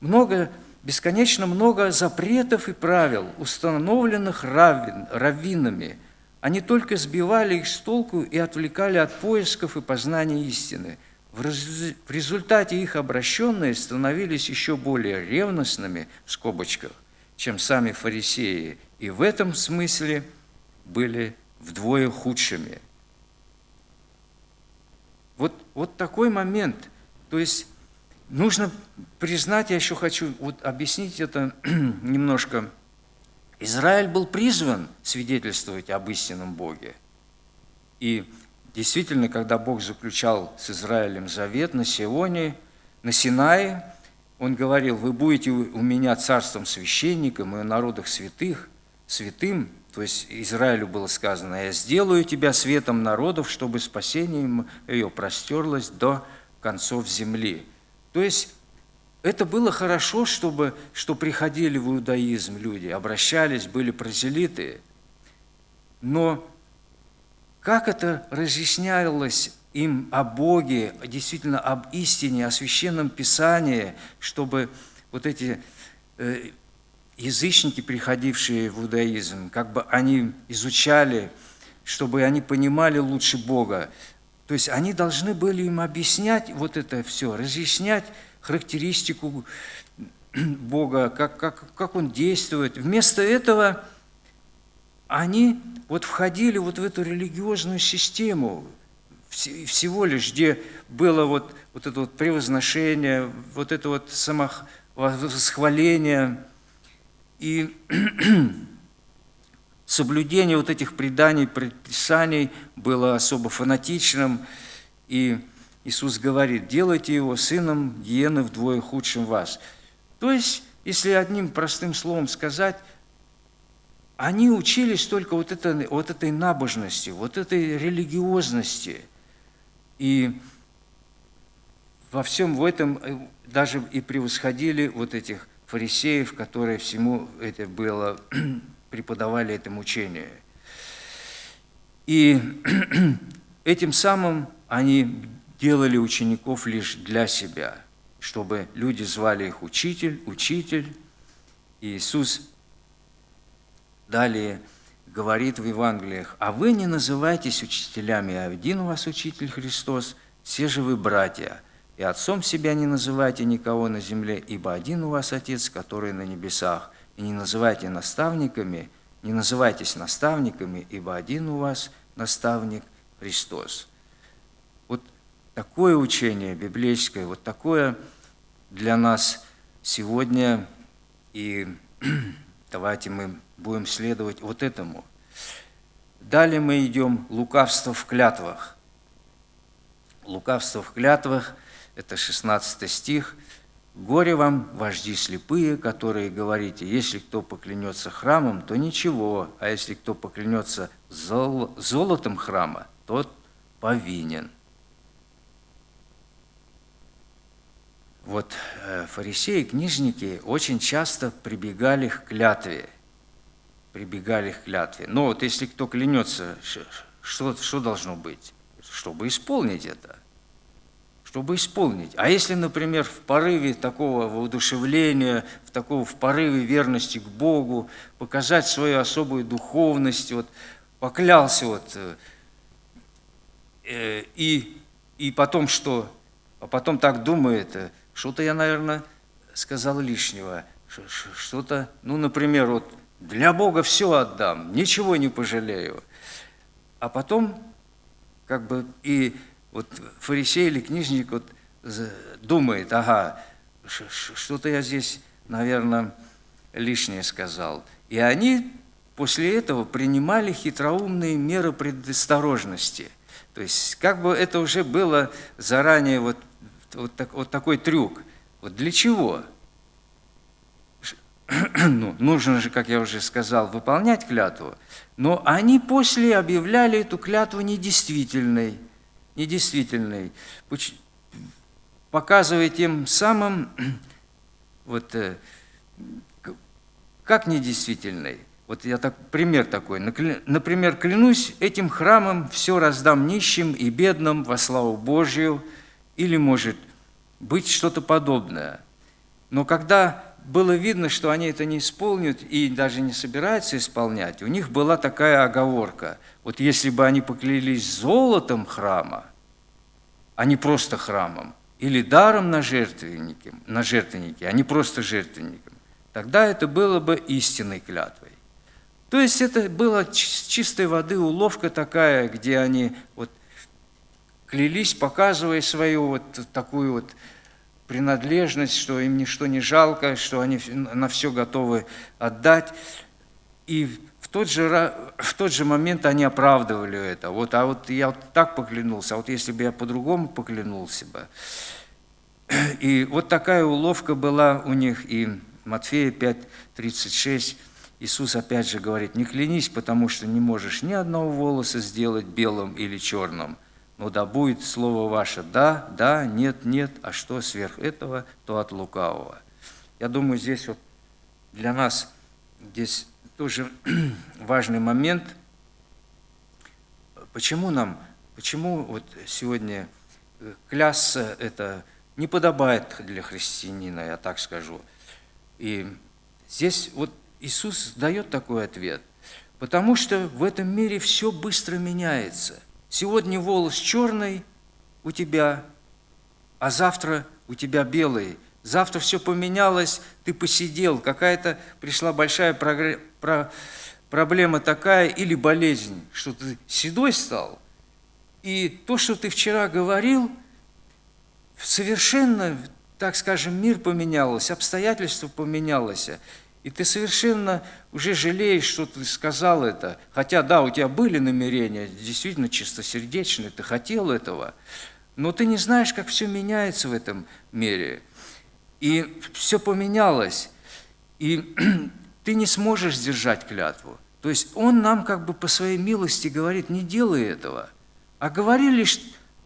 много, бесконечно много запретов и правил, установленных раввин, раввинами. Они только сбивали их с толку и отвлекали от поисков и познания истины – в результате их обращенные становились еще более ревностными, в скобочках, чем сами фарисеи, и в этом смысле были вдвое худшими. Вот, вот такой момент. То есть нужно признать, я еще хочу вот объяснить это немножко. Израиль был призван свидетельствовать об истинном Боге. И Действительно, когда Бог заключал с Израилем завет на Сионе, на Синае, Он говорил, вы будете у меня царством священником и у народах святых, святым, то есть Израилю было сказано, я сделаю тебя светом народов, чтобы спасение ее простерлось до концов земли. То есть это было хорошо, чтобы, что приходили в иудаизм люди, обращались, были прозелиты, но как это разъяснялось им о Боге, действительно об истине, о священном Писании, чтобы вот эти э, язычники, приходившие в иудаизм, как бы они изучали, чтобы они понимали лучше Бога. То есть они должны были им объяснять вот это все, разъяснять характеристику Бога, как, как, как Он действует. Вместо этого они вот входили вот в эту религиозную систему, всего лишь, где было вот, вот это вот превозношение, вот это вот самовосхваление и соблюдение вот этих преданий, предписаний было особо фанатичным, и Иисус говорит, делайте его сыном гиены вдвое худшим вас. То есть, если одним простым словом сказать, они учились только вот, это, вот этой набожности, вот этой религиозности. И во всем в этом э, даже и превосходили вот этих фарисеев, которые всему это было, преподавали это учение. И этим самым они делали учеников лишь для себя, чтобы люди звали их учитель, учитель. И Иисус Далее говорит в Евангелиях, «А вы не называйтесь учителями, а один у вас учитель Христос, все же вы братья, и отцом себя не называйте никого на земле, ибо один у вас Отец, который на небесах, и не называйте наставниками, не называйтесь наставниками, ибо один у вас наставник Христос». Вот такое учение библейское, вот такое для нас сегодня, и давайте мы будем следовать вот этому. Далее мы идем лукавство в клятвах. Лукавство в клятвах – это 16 стих. «Горе вам, вожди слепые, которые говорите, если кто поклянется храмом, то ничего, а если кто поклянется зол золотом храма, тот повинен». Вот э, фарисеи, книжники очень часто прибегали к клятве – прибегали к клятве. Но вот если кто клянется, что, что должно быть? Чтобы исполнить это. Чтобы исполнить. А если, например, в порыве такого воодушевления, в такого в порыве верности к Богу, показать свою особую духовность, вот поклялся вот, э, и, и потом что? А потом так думает, э, что-то я, наверное, сказал лишнего, что-то, ну, например, вот для Бога все отдам, ничего не пожалею. А потом, как бы, и вот фарисей или книжник вот думает, ага, что-то я здесь, наверное, лишнее сказал. И они после этого принимали хитроумные меры предосторожности. То есть как бы это уже было заранее вот, вот, так, вот такой трюк. Вот для чего? ну, нужно же, как я уже сказал, выполнять клятву, но они после объявляли эту клятву недействительной, недействительной, показывая тем самым, вот, э, как недействительной. Вот я так, пример такой. Например, клянусь, этим храмом все раздам нищим и бедным во славу Божью, или может быть что-то подобное. Но когда было видно, что они это не исполнят и даже не собираются исполнять. У них была такая оговорка. Вот если бы они поклялись золотом храма, а не просто храмом, или даром на жертвеннике, на жертвеннике, а не просто жертвенником, тогда это было бы истинной клятвой. То есть это была чистой воды уловка такая, где они вот клялись, показывая свою вот такую вот принадлежность, что им ничто не жалко, что они на все готовы отдать. И в тот же, в тот же момент они оправдывали это. Вот, а вот я вот так поклянулся, а вот если бы я по-другому поклянулся бы. И вот такая уловка была у них, и Матфея 5:36 Иисус опять же говорит, не клянись, потому что не можешь ни одного волоса сделать белым или черным – но да будет слово ваше «да», «да», «нет», «нет», а что сверх этого, то от лукавого. Я думаю, здесь вот для нас здесь тоже важный момент. Почему нам, почему вот сегодня э, клясться это не подобает для христианина, я так скажу. И Здесь вот Иисус дает такой ответ. Потому что в этом мире все быстро меняется. Сегодня волос черный у тебя, а завтра у тебя белый. Завтра все поменялось, ты посидел, какая-то пришла большая проблема такая или болезнь, что ты седой стал. И то, что ты вчера говорил, совершенно, так скажем, мир поменялся, обстоятельства поменялось. И ты совершенно уже жалеешь, что ты сказал это. Хотя, да, у тебя были намерения, действительно чистосердечные, ты хотел этого. Но ты не знаешь, как все меняется в этом мире. И все поменялось. И ты не сможешь сдержать клятву. То есть он нам как бы по своей милости говорит, не делай этого. А говори лишь,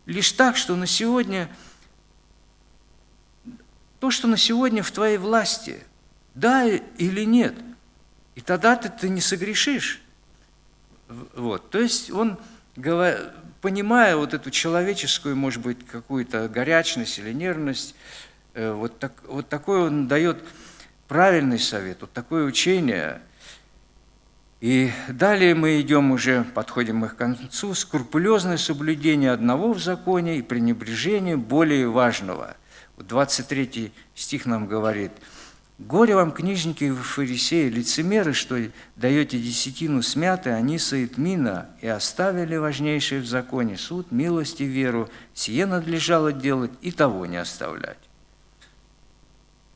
лишь так, что на сегодня, то, что на сегодня в твоей власти – да или нет. И тогда ты, ты не согрешишь. Вот. То есть он, понимая вот эту человеческую, может быть, какую-то горячность или нервность, э, вот, так, вот такой он дает правильный совет, вот такое учение. И далее мы идем уже, подходим мы к концу, скрупулезное соблюдение одного в законе и пренебрежение более важного. Вот 23 стих нам говорит – Горе вам, книжники и фарисеи, лицемеры, что даете десятину смятой, аниса и тмина, и оставили важнейшее в законе суд, милость и веру. Сие надлежало делать и того не оставлять.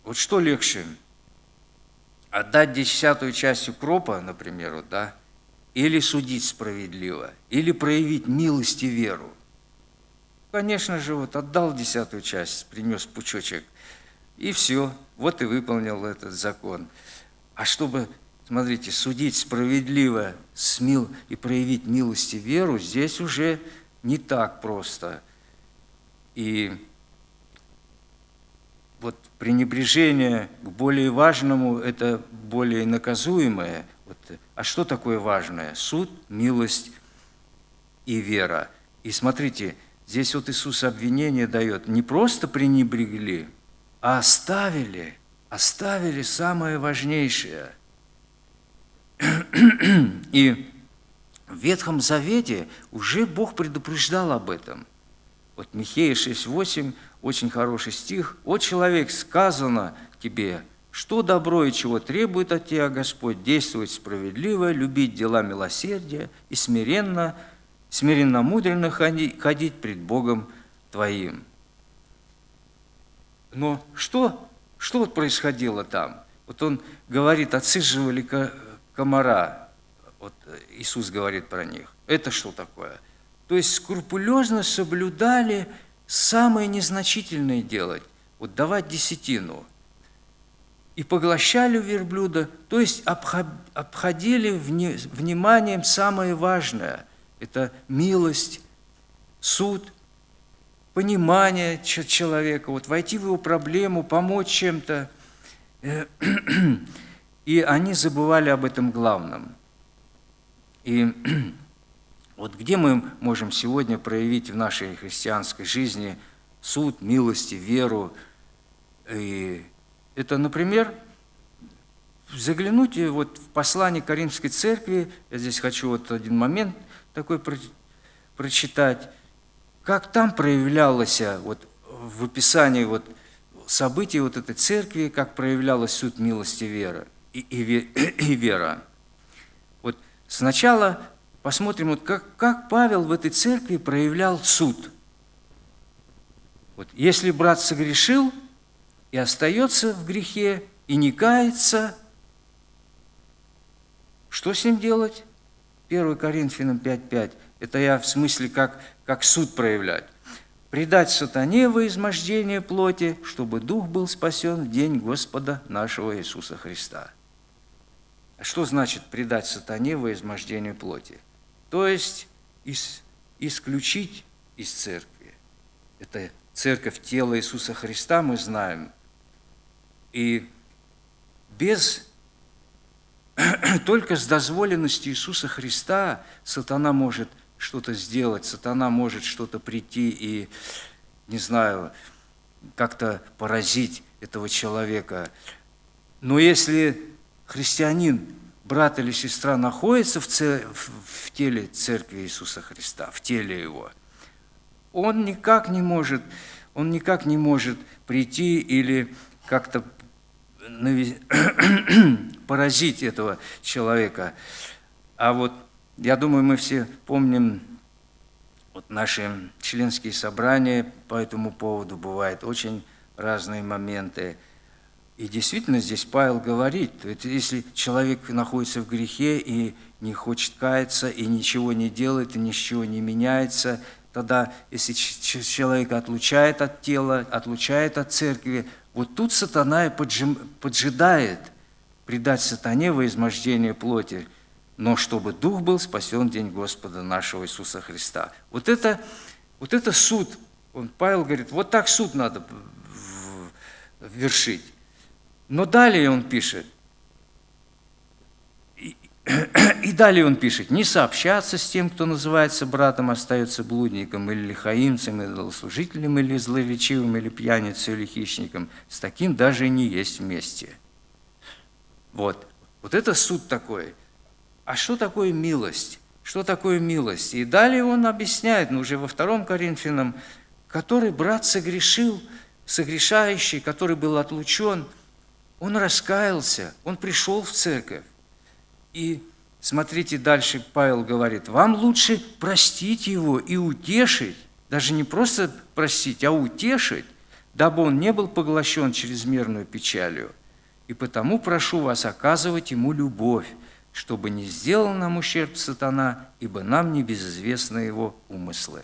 Вот что легче? Отдать десятую часть укропа, например, да, или судить справедливо, или проявить милость и веру. Конечно же, вот отдал десятую часть, принес пучочек – и все, вот и выполнил этот закон. А чтобы, смотрите, судить справедливо смил и проявить милость и веру, здесь уже не так просто. И вот пренебрежение к более важному – это более наказуемое. Вот, а что такое важное? Суд, милость и вера. И смотрите, здесь вот Иисус обвинение дает. Не просто пренебрегли – оставили, оставили самое важнейшее. И в Ветхом Завете уже Бог предупреждал об этом. Вот Михея 6.8, очень хороший стих. «О, человек, сказано тебе, что добро и чего требует от тебя Господь, действовать справедливо, любить дела милосердия и смиренно, смиренно мудренно ходить пред Богом твоим». Но что, что вот происходило там? Вот он говорит, отсиживали комара, вот Иисус говорит про них. Это что такое? То есть скрупулезно соблюдали самое незначительное делать, вот давать десятину. И поглощали верблюда, то есть обходили вниманием самое важное. Это милость, суд – понимание человека, вот войти в его проблему, помочь чем-то. И они забывали об этом главном. И вот где мы можем сегодня проявить в нашей христианской жизни суд, милости, веру? И это, например, заглянуть вот в послание Каримской церкви, я здесь хочу вот один момент такой прочитать, как там проявлялось вот, в описании вот, событий вот этой церкви, как проявлялась суд милости вера и, и, и вера. Вот сначала посмотрим, вот как, как Павел в этой церкви проявлял суд. Вот, если брат согрешил и остается в грехе, и не кается, что с ним делать? 1 Коринфянам 5.5. Это я в смысле, как как суд проявлять. Предать сатане во измождение плоти, чтобы дух был спасен в день Господа нашего Иисуса Христа. А что значит предать сатане во измождение плоти? То есть ис, исключить из церкви. Это церковь тела Иисуса Христа, мы знаем. И без только с дозволенностью Иисуса Христа сатана может что-то сделать, сатана может что-то прийти и, не знаю, как-то поразить этого человека. Но если христианин, брат или сестра находится в, в теле Церкви Иисуса Христа, в теле Его, он никак не может, он никак не может прийти или как-то поразить этого человека. А вот я думаю, мы все помним вот наши членские собрания по этому поводу бывают очень разные моменты. И действительно здесь Павел говорит, если человек находится в грехе и не хочет каяться, и ничего не делает, и ничего не меняется, тогда, если человек отлучает от тела, отлучает от церкви, вот тут сатана и поджидает предать сатане во измождение плоти, но чтобы дух был спасен день Господа нашего Иисуса Христа. Вот это, вот это суд. Он, Павел говорит, вот так суд надо вершить. Но далее он пишет, и далее он пишет, не сообщаться с тем, кто называется братом, остается блудником, или лихаимцем, или злослужителем, или злоречивым, или пьяницей, или хищником. С таким даже не есть вместе. Вот. Вот это суд такой. А что такое милость? Что такое милость? И далее он объясняет, ну, уже во втором Коринфянам, который брат согрешил, согрешающий, который был отлучен, он раскаялся, он пришел в церковь. И смотрите, дальше Павел говорит, вам лучше простить его и утешить, даже не просто простить, а утешить, дабы он не был поглощен чрезмерную печалью. И потому прошу вас оказывать ему любовь, чтобы не сделал нам ущерб сатана, ибо нам не безызвестны его умыслы.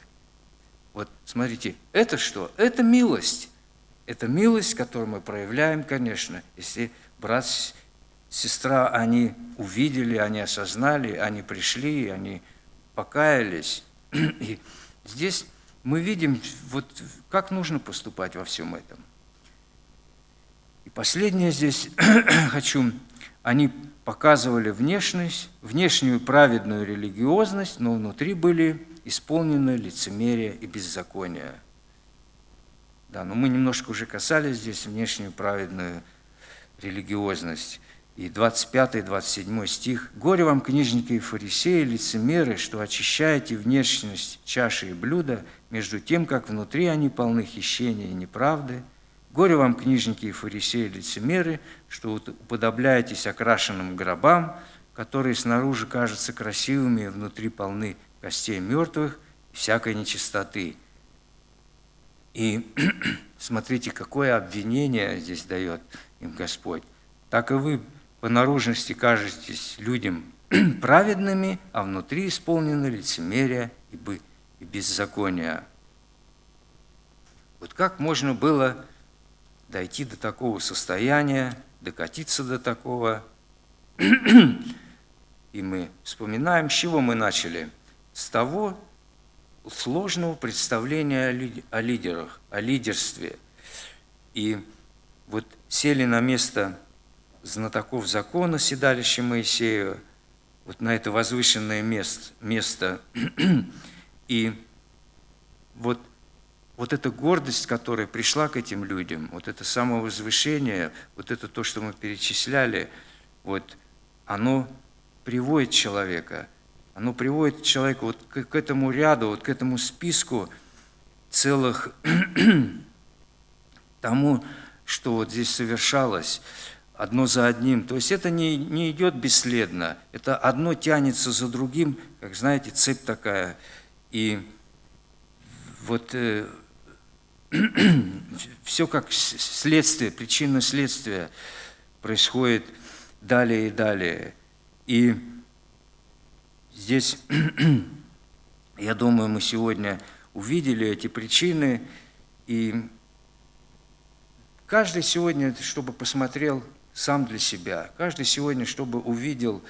Вот смотрите, это что? Это милость. Это милость, которую мы проявляем, конечно, если брат сестра, они увидели, они осознали, они пришли, они покаялись. И здесь мы видим, вот как нужно поступать во всем этом. И последнее здесь хочу, они показывали внешность, внешнюю праведную религиозность, но внутри были исполнены лицемерие и беззаконие. Да, но мы немножко уже касались здесь внешнюю праведную религиозность. И 25-27 стих. «Горе вам, книжники и фарисеи, лицемеры, что очищаете внешность чаши и блюда, между тем, как внутри они полны хищения и неправды. Горе вам, книжники и фарисеи, лицемеры, что уподобляетесь окрашенным гробам, которые снаружи кажутся красивыми и внутри полны костей мертвых и всякой нечистоты». И смотрите, какое обвинение здесь дает им Господь. Так и вы по наружности кажетесь людям праведными, а внутри исполнены лицемерия и беззакония. Вот как можно было дойти до такого состояния, докатиться до такого? И мы вспоминаем, с чего мы начали. С того сложного представления о лидерах, о лидерстве. И вот сели на место знатоков закона, седалище Моисея, вот на это возвышенное место. место. И вот, вот эта гордость, которая пришла к этим людям, вот это самовозвышение, вот это то, что мы перечисляли, вот оно приводит человека, оно приводит человека вот к, к этому ряду, вот к этому списку целых тому, что вот здесь совершалось одно за одним. То есть это не, не идет бесследно, это одно тянется за другим, как знаете, цепь такая. И вот э, все как следствие, причинно следствие происходит далее и далее. И здесь, я думаю, мы сегодня увидели эти причины, и каждый сегодня, чтобы посмотрел сам для себя. Каждый сегодня, чтобы увидел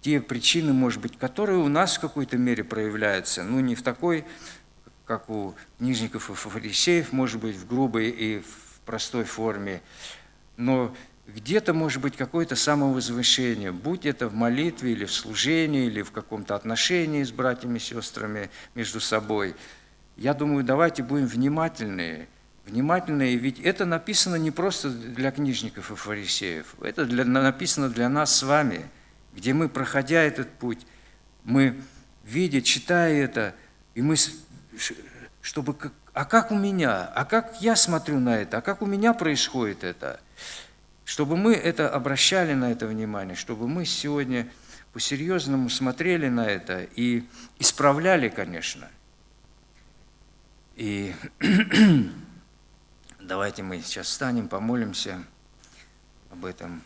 те причины, может быть, которые у нас в какой-то мере проявляются, ну, не в такой, как у книжников и фарисеев, может быть, в грубой и в простой форме, но где-то может быть какое-то самовозвышение, будь это в молитве или в служении, или в каком-то отношении с братьями и сестрами между собой. Я думаю, давайте будем внимательны внимательны. Ведь это написано не просто для книжников и фарисеев, это для, написано для нас с вами, где мы, проходя этот путь, мы, видя, читая это, и мы, чтобы, а как у меня, а как я смотрю на это, а как у меня происходит это, чтобы мы это обращали на это внимание, чтобы мы сегодня по-серьезному смотрели на это и исправляли, конечно. И давайте мы сейчас встанем, помолимся об этом.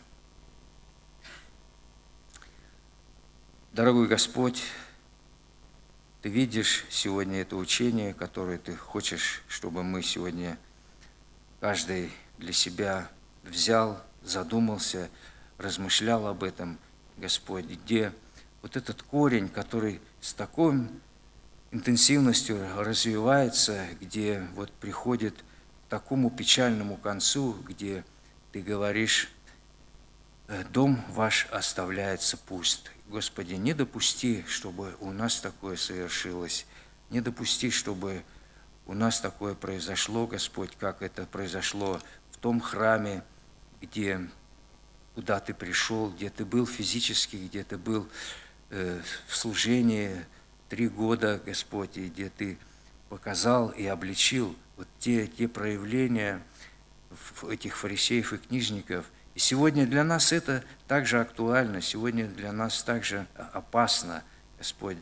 Дорогой Господь, Ты видишь сегодня это учение, которое Ты хочешь, чтобы мы сегодня каждый для себя взял, задумался, размышлял об этом – Господь, где вот этот корень, который с такой интенсивностью развивается, где вот приходит к такому печальному концу, где ты говоришь, «Э, дом ваш оставляется пуст. Господи, не допусти, чтобы у нас такое совершилось, не допусти, чтобы у нас такое произошло, Господь, как это произошло в том храме, где куда ты пришел, где ты был физически, где ты был э, в служении три года, Господь, и где ты показал и обличил вот те, те проявления этих фарисеев и книжников. Сегодня для нас это также актуально, сегодня для нас также опасно, Господь.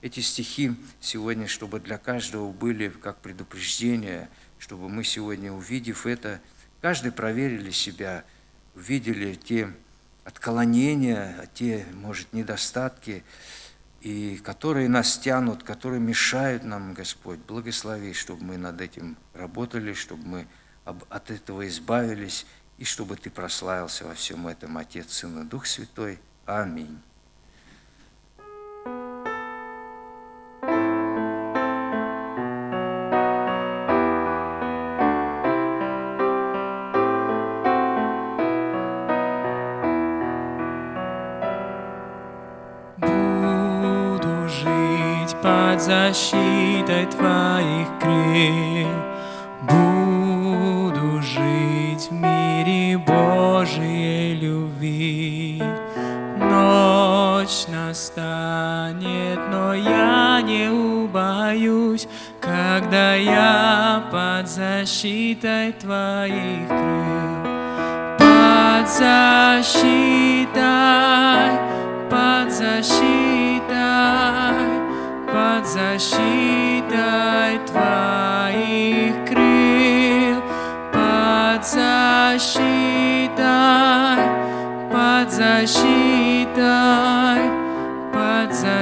Эти стихи сегодня, чтобы для каждого были как предупреждение, чтобы мы сегодня, увидев это, каждый проверили себя – увидели те отклонения, те, может, недостатки, и которые нас тянут, которые мешают нам, Господь. Благослови, чтобы мы над этим работали, чтобы мы от этого избавились, и чтобы Ты прославился во всем этом, Отец, Сын и Дух Святой. Аминь.
защитой Твоих крил настанет, но я не убоюсь, Когда я под защитой Твоих крыл. Под защитой, под защитой, под защитой Твоих крыл, под защитой, под защитой,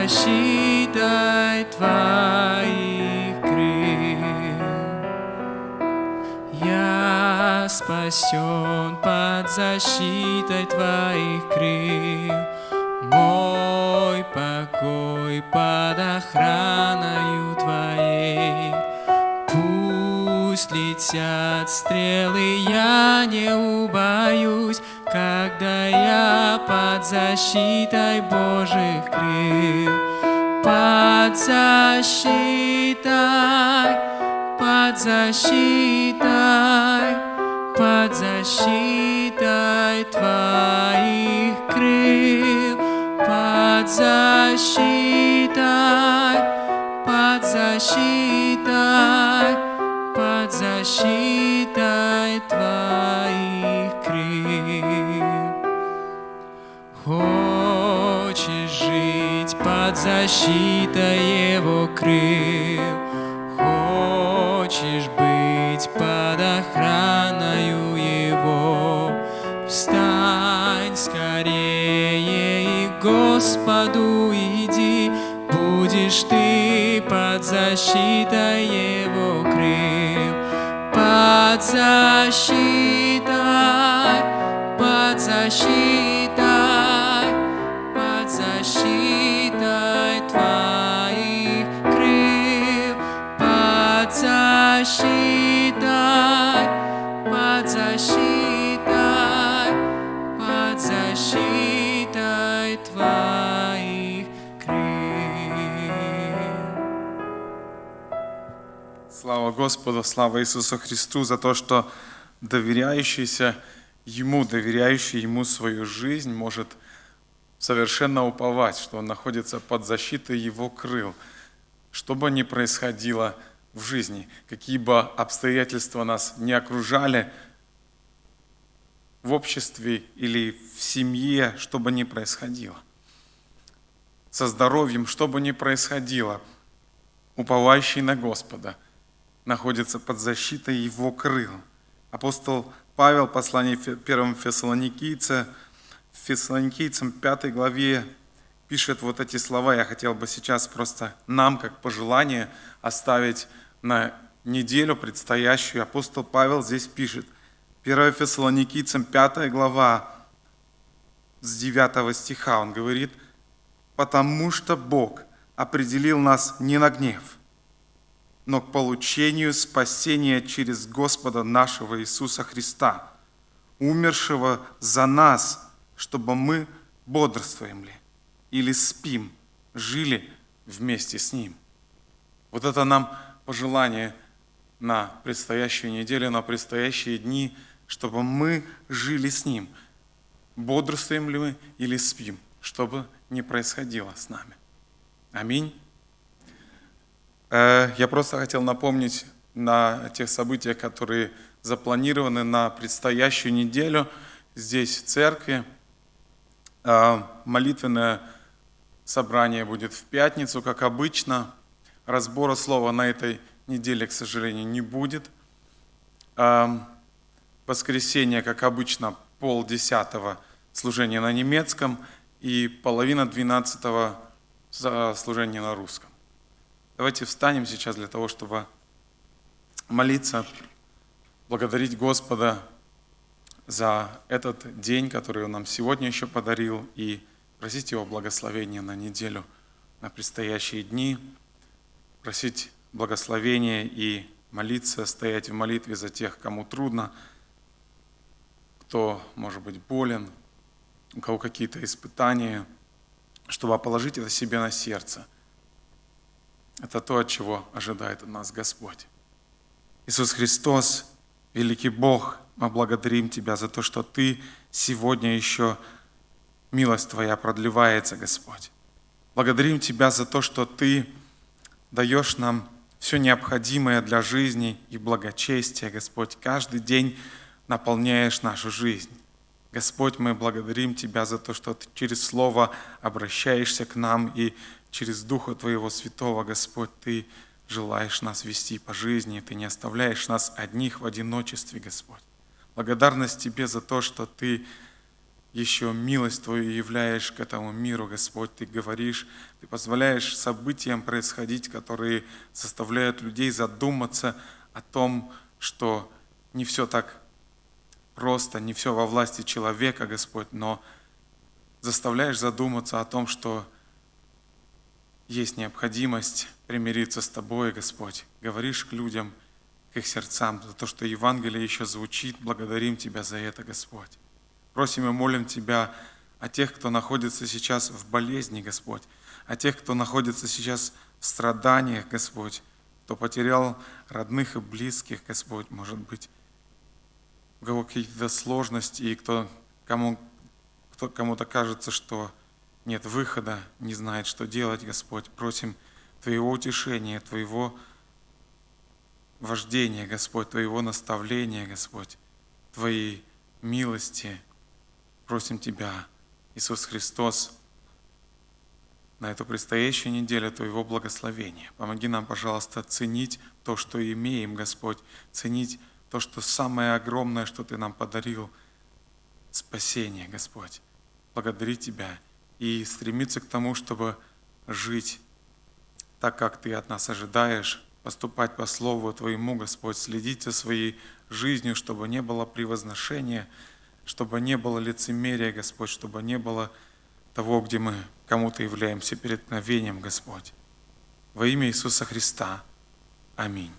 защитой Твоих крыл. Я спасен под защитой Твоих крыл, мой покой под охраною Твоей. Пусть летят стрелы, я не убоюсь, Когда я под защитой Божьих крыл. Под защитой, под защитой, под защитой Твоих крыл под защитой, под защитой, защитой Его крыл, Хочешь быть под охраною Его, Встань скорее Господу иди, будешь ты под защитой Его крыл, под защитой, под защитой,
Слава Господу, слава Иисусу Христу за то, что доверяющийся Ему, доверяющий Ему свою жизнь, может совершенно уповать, что он находится под защитой Его крыл. Что бы ни происходило в жизни, какие бы обстоятельства нас не окружали в обществе или в семье, что бы ни происходило. Со здоровьем, что бы ни происходило, уповающий на Господа – находится под защитой его крыл. Апостол Павел, послание первым Фессалоникийцам, Фессалоникийцам 5 главе пишет вот эти слова. Я хотел бы сейчас просто нам, как пожелание, оставить на неделю предстоящую. Апостол Павел здесь пишет. 1 Фессалоникийцам 5 глава с 9 стиха. Он говорит, «Потому что Бог определил нас не на гнев, но к получению спасения через Господа нашего Иисуса Христа, умершего за нас, чтобы мы бодрствуем ли или спим, жили вместе с Ним. Вот это нам пожелание на предстоящую неделю, на предстоящие дни, чтобы мы жили с Ним. Бодрствуем ли мы или спим, чтобы не происходило с нами. Аминь. Э, я просто хотел напомнить на тех событиях, которые запланированы на предстоящую неделю здесь, в церкви. Э, молитвенное собрание будет в пятницу, как обычно. Разбора слова на этой неделе, к сожалению, не будет. Э, воскресенье, как обычно, пол десятого служения на немецком и половина двенадцатого служения на русском. Давайте встанем сейчас для того, чтобы молиться, благодарить Господа за этот день, который Он нам сегодня еще подарил, и просить Его благословения на неделю, на предстоящие дни, просить благословения и молиться, стоять в молитве за тех, кому трудно, кто, может быть, болен, у кого какие-то испытания, чтобы положить это себе на сердце – это то, от чего ожидает от нас Господь. Иисус Христос, великий Бог, мы благодарим Тебя за то, что Ты сегодня еще, милость Твоя продлевается, Господь. Благодарим Тебя за то, что Ты даешь нам все необходимое для жизни и благочестия, Господь. Каждый день наполняешь нашу жизнь. Господь, мы благодарим Тебя за то, что Ты через Слово обращаешься к нам и через Духа Твоего Святого, Господь, Ты желаешь нас вести по жизни, Ты не оставляешь нас одних в одиночестве, Господь. Благодарность Тебе за то, что Ты еще милость Твою являешь к этому миру, Господь. Ты говоришь, Ты позволяешь событиям происходить, которые заставляют людей задуматься о том, что не все так просто, не все во власти человека, Господь, но заставляешь задуматься о том, что есть необходимость примириться с Тобой, Господь. Говоришь к людям, к их сердцам, за то, что Евангелие еще звучит. Благодарим Тебя за это, Господь. Просим и молим Тебя о тех, кто находится сейчас в болезни, Господь, о тех, кто находится сейчас в страданиях, Господь, кто потерял родных и близких, Господь, может быть, у кого какие-то сложности, и кто, кому, кто, кому-то кажется, что нет выхода, не знает, что делать, Господь. Просим Твоего утешения, Твоего вождения, Господь, Твоего наставления, Господь, Твоей милости. Просим Тебя, Иисус Христос, на эту предстоящую неделю Твоего благословения. Помоги нам, пожалуйста, ценить то, что имеем, Господь, ценить то, что самое огромное, что Ты нам подарил, спасение, Господь. Благодарить Тебя и стремиться к тому, чтобы жить так, как Ты от нас ожидаешь, поступать по Слову Твоему, Господь, следить за своей жизнью, чтобы не было превозношения, чтобы не было лицемерия, Господь, чтобы не было того, где мы кому-то являемся перед Господь. Во имя Иисуса Христа. Аминь.